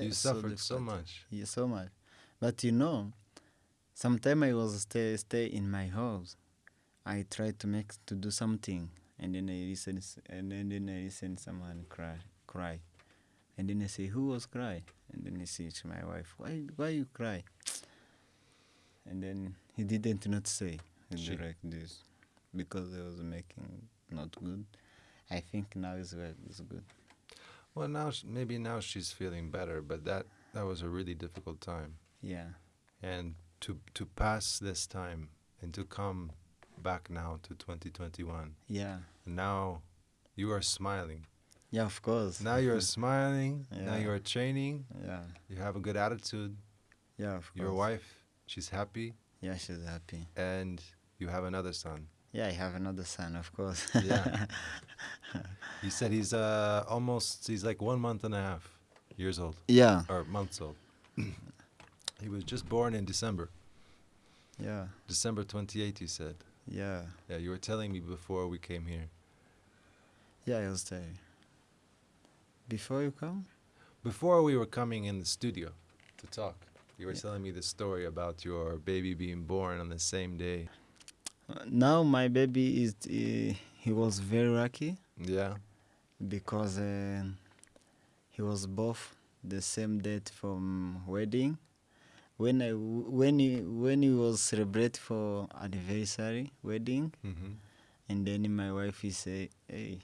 You suffered so difficult. much. Yeah, so much. But you know, sometimes I was stay stay in my house. I try to make to do something, and then I listen, and then, then I listen someone cry, cry, and then I say, "Who was cry?" And then I say to my wife, "Why, why you cry?" And then he didn't not say he She- like this because I was making not good. I think now is is good. Well, now sh- maybe now she's feeling better, but that that was a really difficult time. Yeah, And to to pass this time and to come back now to 2021, yeah, now you are smiling. yeah. Of course. Now you're [LAUGHS] smiling. Yeah. Now you're training. yeah, You have a good attitude. yeah. Of course. Your wife, she's happy, Yeah, she's happy. and you have another son. Yeah, I have another son, of course. [LAUGHS] Yeah. [LAUGHS] You said he's uh almost he's like one month and a half years old yeah, or months old. he was just born in December, yeah, December 28th. You said. yeah, Yeah, you were telling me before we came here. yeah. I was there. Before you come? Before we were coming in the studio to talk, you were Yeah. telling me the story about your baby being born on the same day. Now my baby is. Uh, he was very lucky Yeah. because uh, he was both the same date from wedding. When I when he when he was celebrate for anniversary wedding, Mm-hmm. and then my wife he say, "Hey,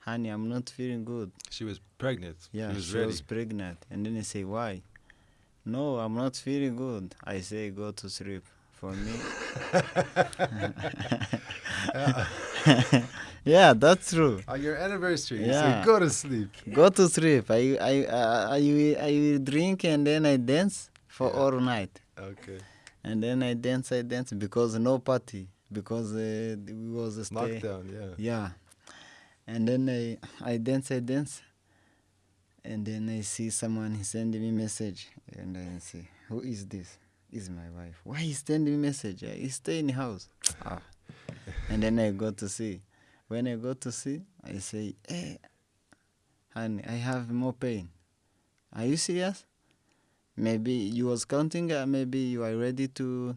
honey, I'm not feeling good." She was pregnant. Yeah, she was she was pregnant. And then I say, why? No, I'm not feeling good. I say, go to sleep. For me. [LAUGHS] yeah, that's true. On your anniversary, you Yeah. said go to sleep. Go to sleep. I, I, I, I, will, I will drink and then I dance for Yeah. all night. Okay. And then I dance, I dance because no party. Because uh, we was a stay. Lockdown, yeah. Yeah. And then I, I dance, I dance. And then I see someone he send me message. And I say, who is this? Is my wife. Why he send me message? He stay in the house. ah. And then I go to see. When I go to see, I say, hey, honey, I have more pain. Are you serious? maybe you was counting. Uh, maybe you are ready to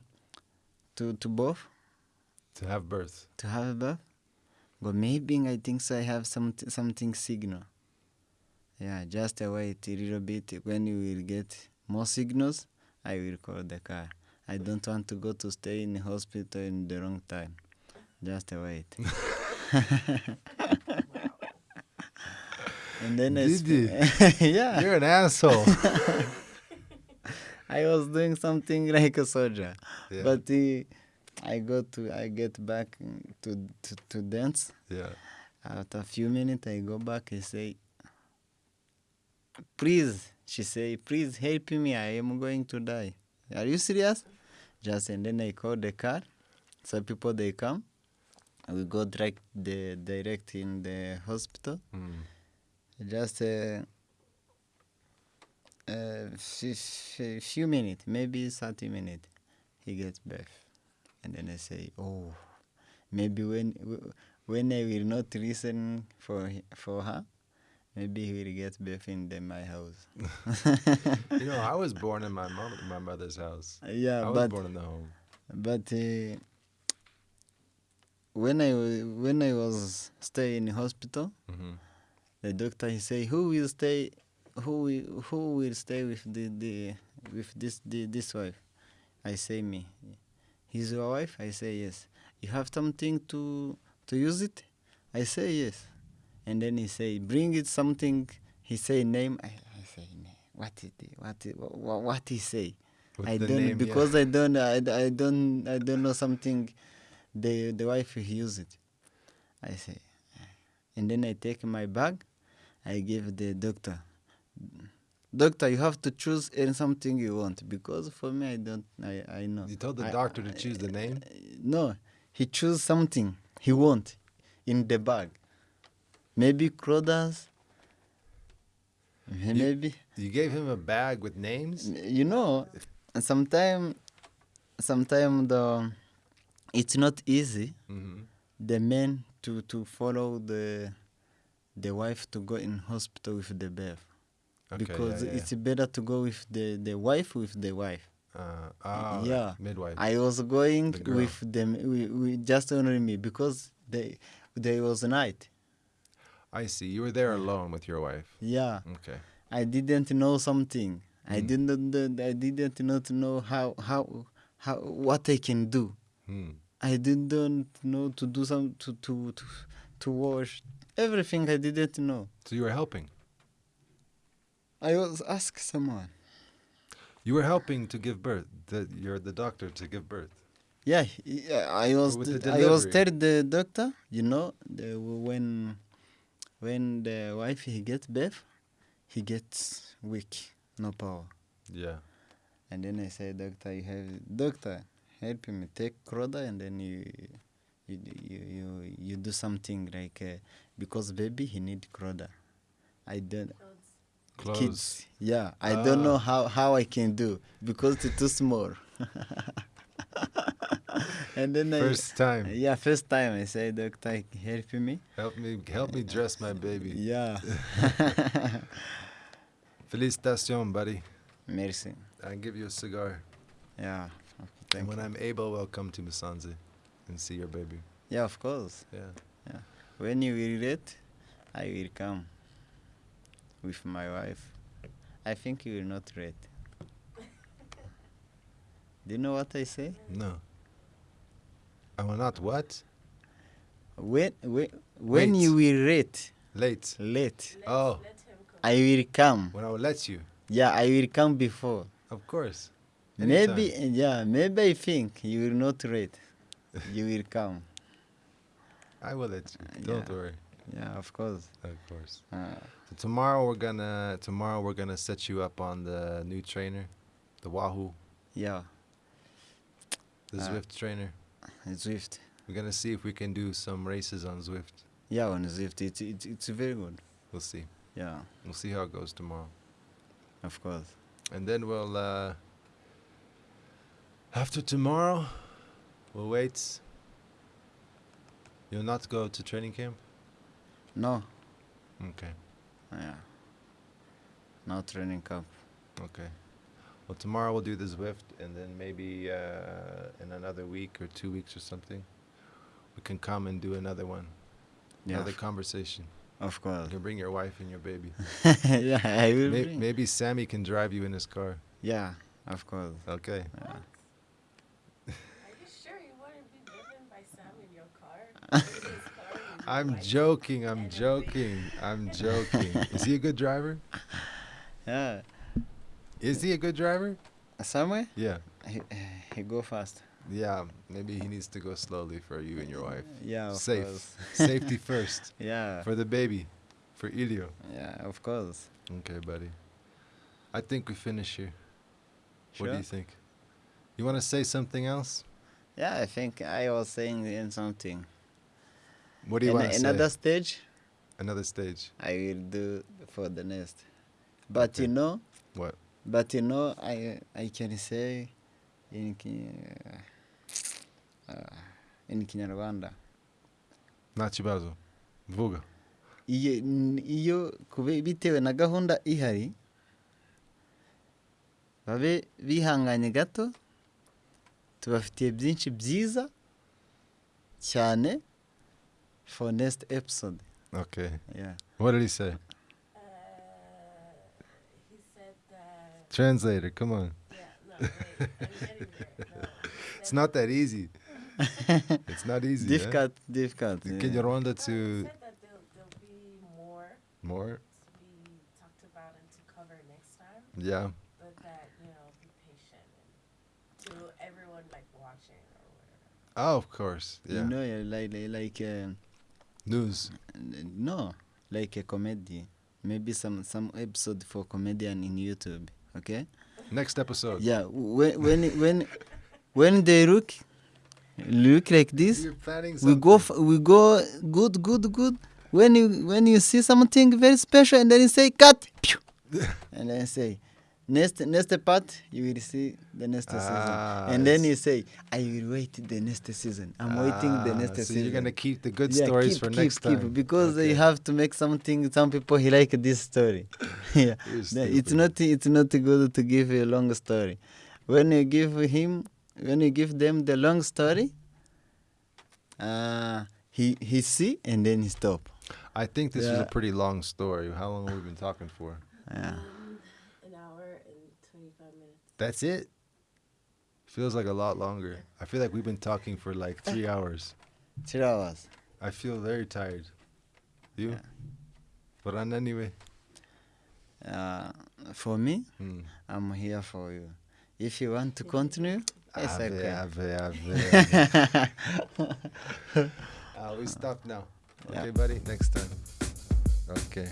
to to birth To have birth. to have a birth. But maybe I think so. I have some something signal. Yeah, just wait a little bit. When you will get more signals, I will call the car. I don't want to go to stay in the hospital in the wrong time. Just wait. [LAUGHS] and then I Did you? [LAUGHS] yeah, You're an asshole. [LAUGHS] I was doing something like a soldier. yeah. But uh, I go to I get back to to, to dance. yeah. After a few minutes, I go back and say, "Please," she say, "Please help me. I am going to die." Are you serious? Just and then I call the car. So people they come. We go direct the direct in the hospital. Mm. Just uh, uh, f- few minutes, maybe thirty minutes, he gets back, and then I say, "Oh, maybe when when I will not listen for for her, maybe he will get back in the, my house." [LAUGHS] You know, I was born in my mom, my mother's house. yeah, I was but born in the home. but uh, when I when I was stay in hospital, hmm the doctor he say who will stay who will, who will stay with the, the with this the, this wife? I say me. He's your wife? I say yes. You have something to to use it? I say yes and then he say bring it something he say name i, I say name what is it what is, what, what he say With i don't name, yeah. because i don't I, I don't i don't know something the the wife he use it i say ah. and then I take my bag, I give the doctor. Doctor, you have to choose any something you want because for me I don't I, I know. You told the I- doctor to choose the name. No, he choose something he want in the bag. Maybe clothes. Maybe You gave him a bag with names. you know, sometimes, sometimes the it's not easy hmm the men to to follow the the wife to go in hospital with the birth Okay, because yeah, yeah. it's better to go with the the wife with the wife. Uh, oh, yeah. midwife. I was going The with them we, we just only me because they there was night. I see. You were there alone with your wife. Yeah, Okay. I didn't know something. I Mm. didn't know- I didn't know not know how how how what I can do. Hmm. I didn't know to do some to to to, to wash everything. I didn't know. So you were helping. I was ask someone. You were helping to give birth. The, you're the doctor to give birth. Yeah, yeah I was With the t- I was tell the doctor, you know, the, when when the wife he gets birth, he gets weak, no power. Yeah. And then I say, doctor, you have doctor, help me take Croda, and then you you you you, you do something like uh, because baby he need Croda. I don't Clothes. kids. Yeah, I don't know Ah. how how I can do because it's too small. [LAUGHS] [LAUGHS] [LAUGHS] and then First I, time. yeah, first time I say, doctor, help me. Help me. Help me dress my baby. Yeah. [LAUGHS] Felicitation, buddy. Merci. I give you a cigar. Yeah. and when you. I'm able, I'll come to Musanze and see your baby. Yeah, of course. Yeah. Yeah. When you will ready, I will come with my wife. I think you will not read. Do you know what I say? No. I will not what? When when, when Wait. you will read Late. late, Oh, I will come. when I will let you. Yeah, I will come before. Of course. Maybe yeah, maybe I think you will not read. you will [LAUGHS] come. I will let you. Don't Yeah. worry. Yeah, of course. Of course. Uh, So tomorrow we're gonna tomorrow we're gonna set you up on the new trainer, the Wahoo, yeah, the Uh, Zwift trainer. Zwift. We're gonna see if we can do some races on Zwift. Yeah, on Zwift, it's it's it's very good. We'll see. Yeah, We'll see how it goes tomorrow. of course. And then we'll uh after tomorrow we'll wait. You'll not go to training camp? No, Okay. yeah. No training camp. Okay. Well, tomorrow we'll do the Zwift, and then maybe uh, in another week or two weeks or something, we can come and do another one, Yeah, another conversation. of course. You course. can bring your wife and your baby. [LAUGHS] yeah, I will. May- bring. maybe Sammy can drive you in his car. Yeah, of course. Okay. Yeah. Are you sure you wouldn't be driven by Sam in your car? [LAUGHS] In his car with your I'm joking. I'm joking. I'm joking. Is he a good driver? [LAUGHS] Yeah, Is he a good driver? somewhere Yeah. he, eh, he go fast. Yeah. Maybe he needs to go slowly for you and your wife. Yeah, of Safe. course. [LAUGHS] Safety first [LAUGHS] Yeah, for the baby, for Ilio. yeah, of course. Okay, buddy. I think we finish here. Sure. What do you think? You want to say something else? Yeah, I think I was saying in something. What do you want to say? another stage Another stage. I will do for the next. But Okay. you know, What? But you know, I I can say in uh, in Kinyarwanda. Nta kibazo. Vuga. iyo iyo bitewe na gahunda ihari babe bihanganye gato tubafitiye byinshi byiza cyane for next episode Okay. yeah. What did he say? Translator, come on. Yeah, no, wait. I'm getting there. No. It's not that easy. [LAUGHS] It's not easy. eh? difficult difficult The yeah. Kinyarwanda no, he to said that there'll, there'll be more more. to be talked about and to cover next time, Yeah. but that, you know, be patient to everyone like watching or whatever. Oh, of course. Yeah. you know yeah, like like, like uh, News. no like a comedy maybe some some episode for comedian in youtube okay? Next episode. yeah when when when when they look look like this we go we go good good good. When you when you see something very special and then you say cut! [LAUGHS] And then say next next part you will see the next Ah, season. And then you say i will wait the next season. I'm waiting the Ah, next so season. you're gonna keep the good Yeah, stories keep, for keep, next keep, time. because Okay. you have to make something some people he like this story. [LAUGHS] [LAUGHS] Yeah. It's not it's not good to give a long story. When you give him when you give them the long story uh he he see and then he stop. I think this is a pretty long story. How long have we been talking for? yeah Um, an hour and 25 minutes. That's it. Feels like a lot longer. I feel like we've been talking for like three [LAUGHS] hours. three hours I feel very tired. You? Yeah. But on anyway. uh for me Hmm. i'm here for you if you want to continue it's Ave, okay ave, ave, [LAUGHS] ave. uh, we stop now. Yeah. Okay, buddy? Next time. Okay.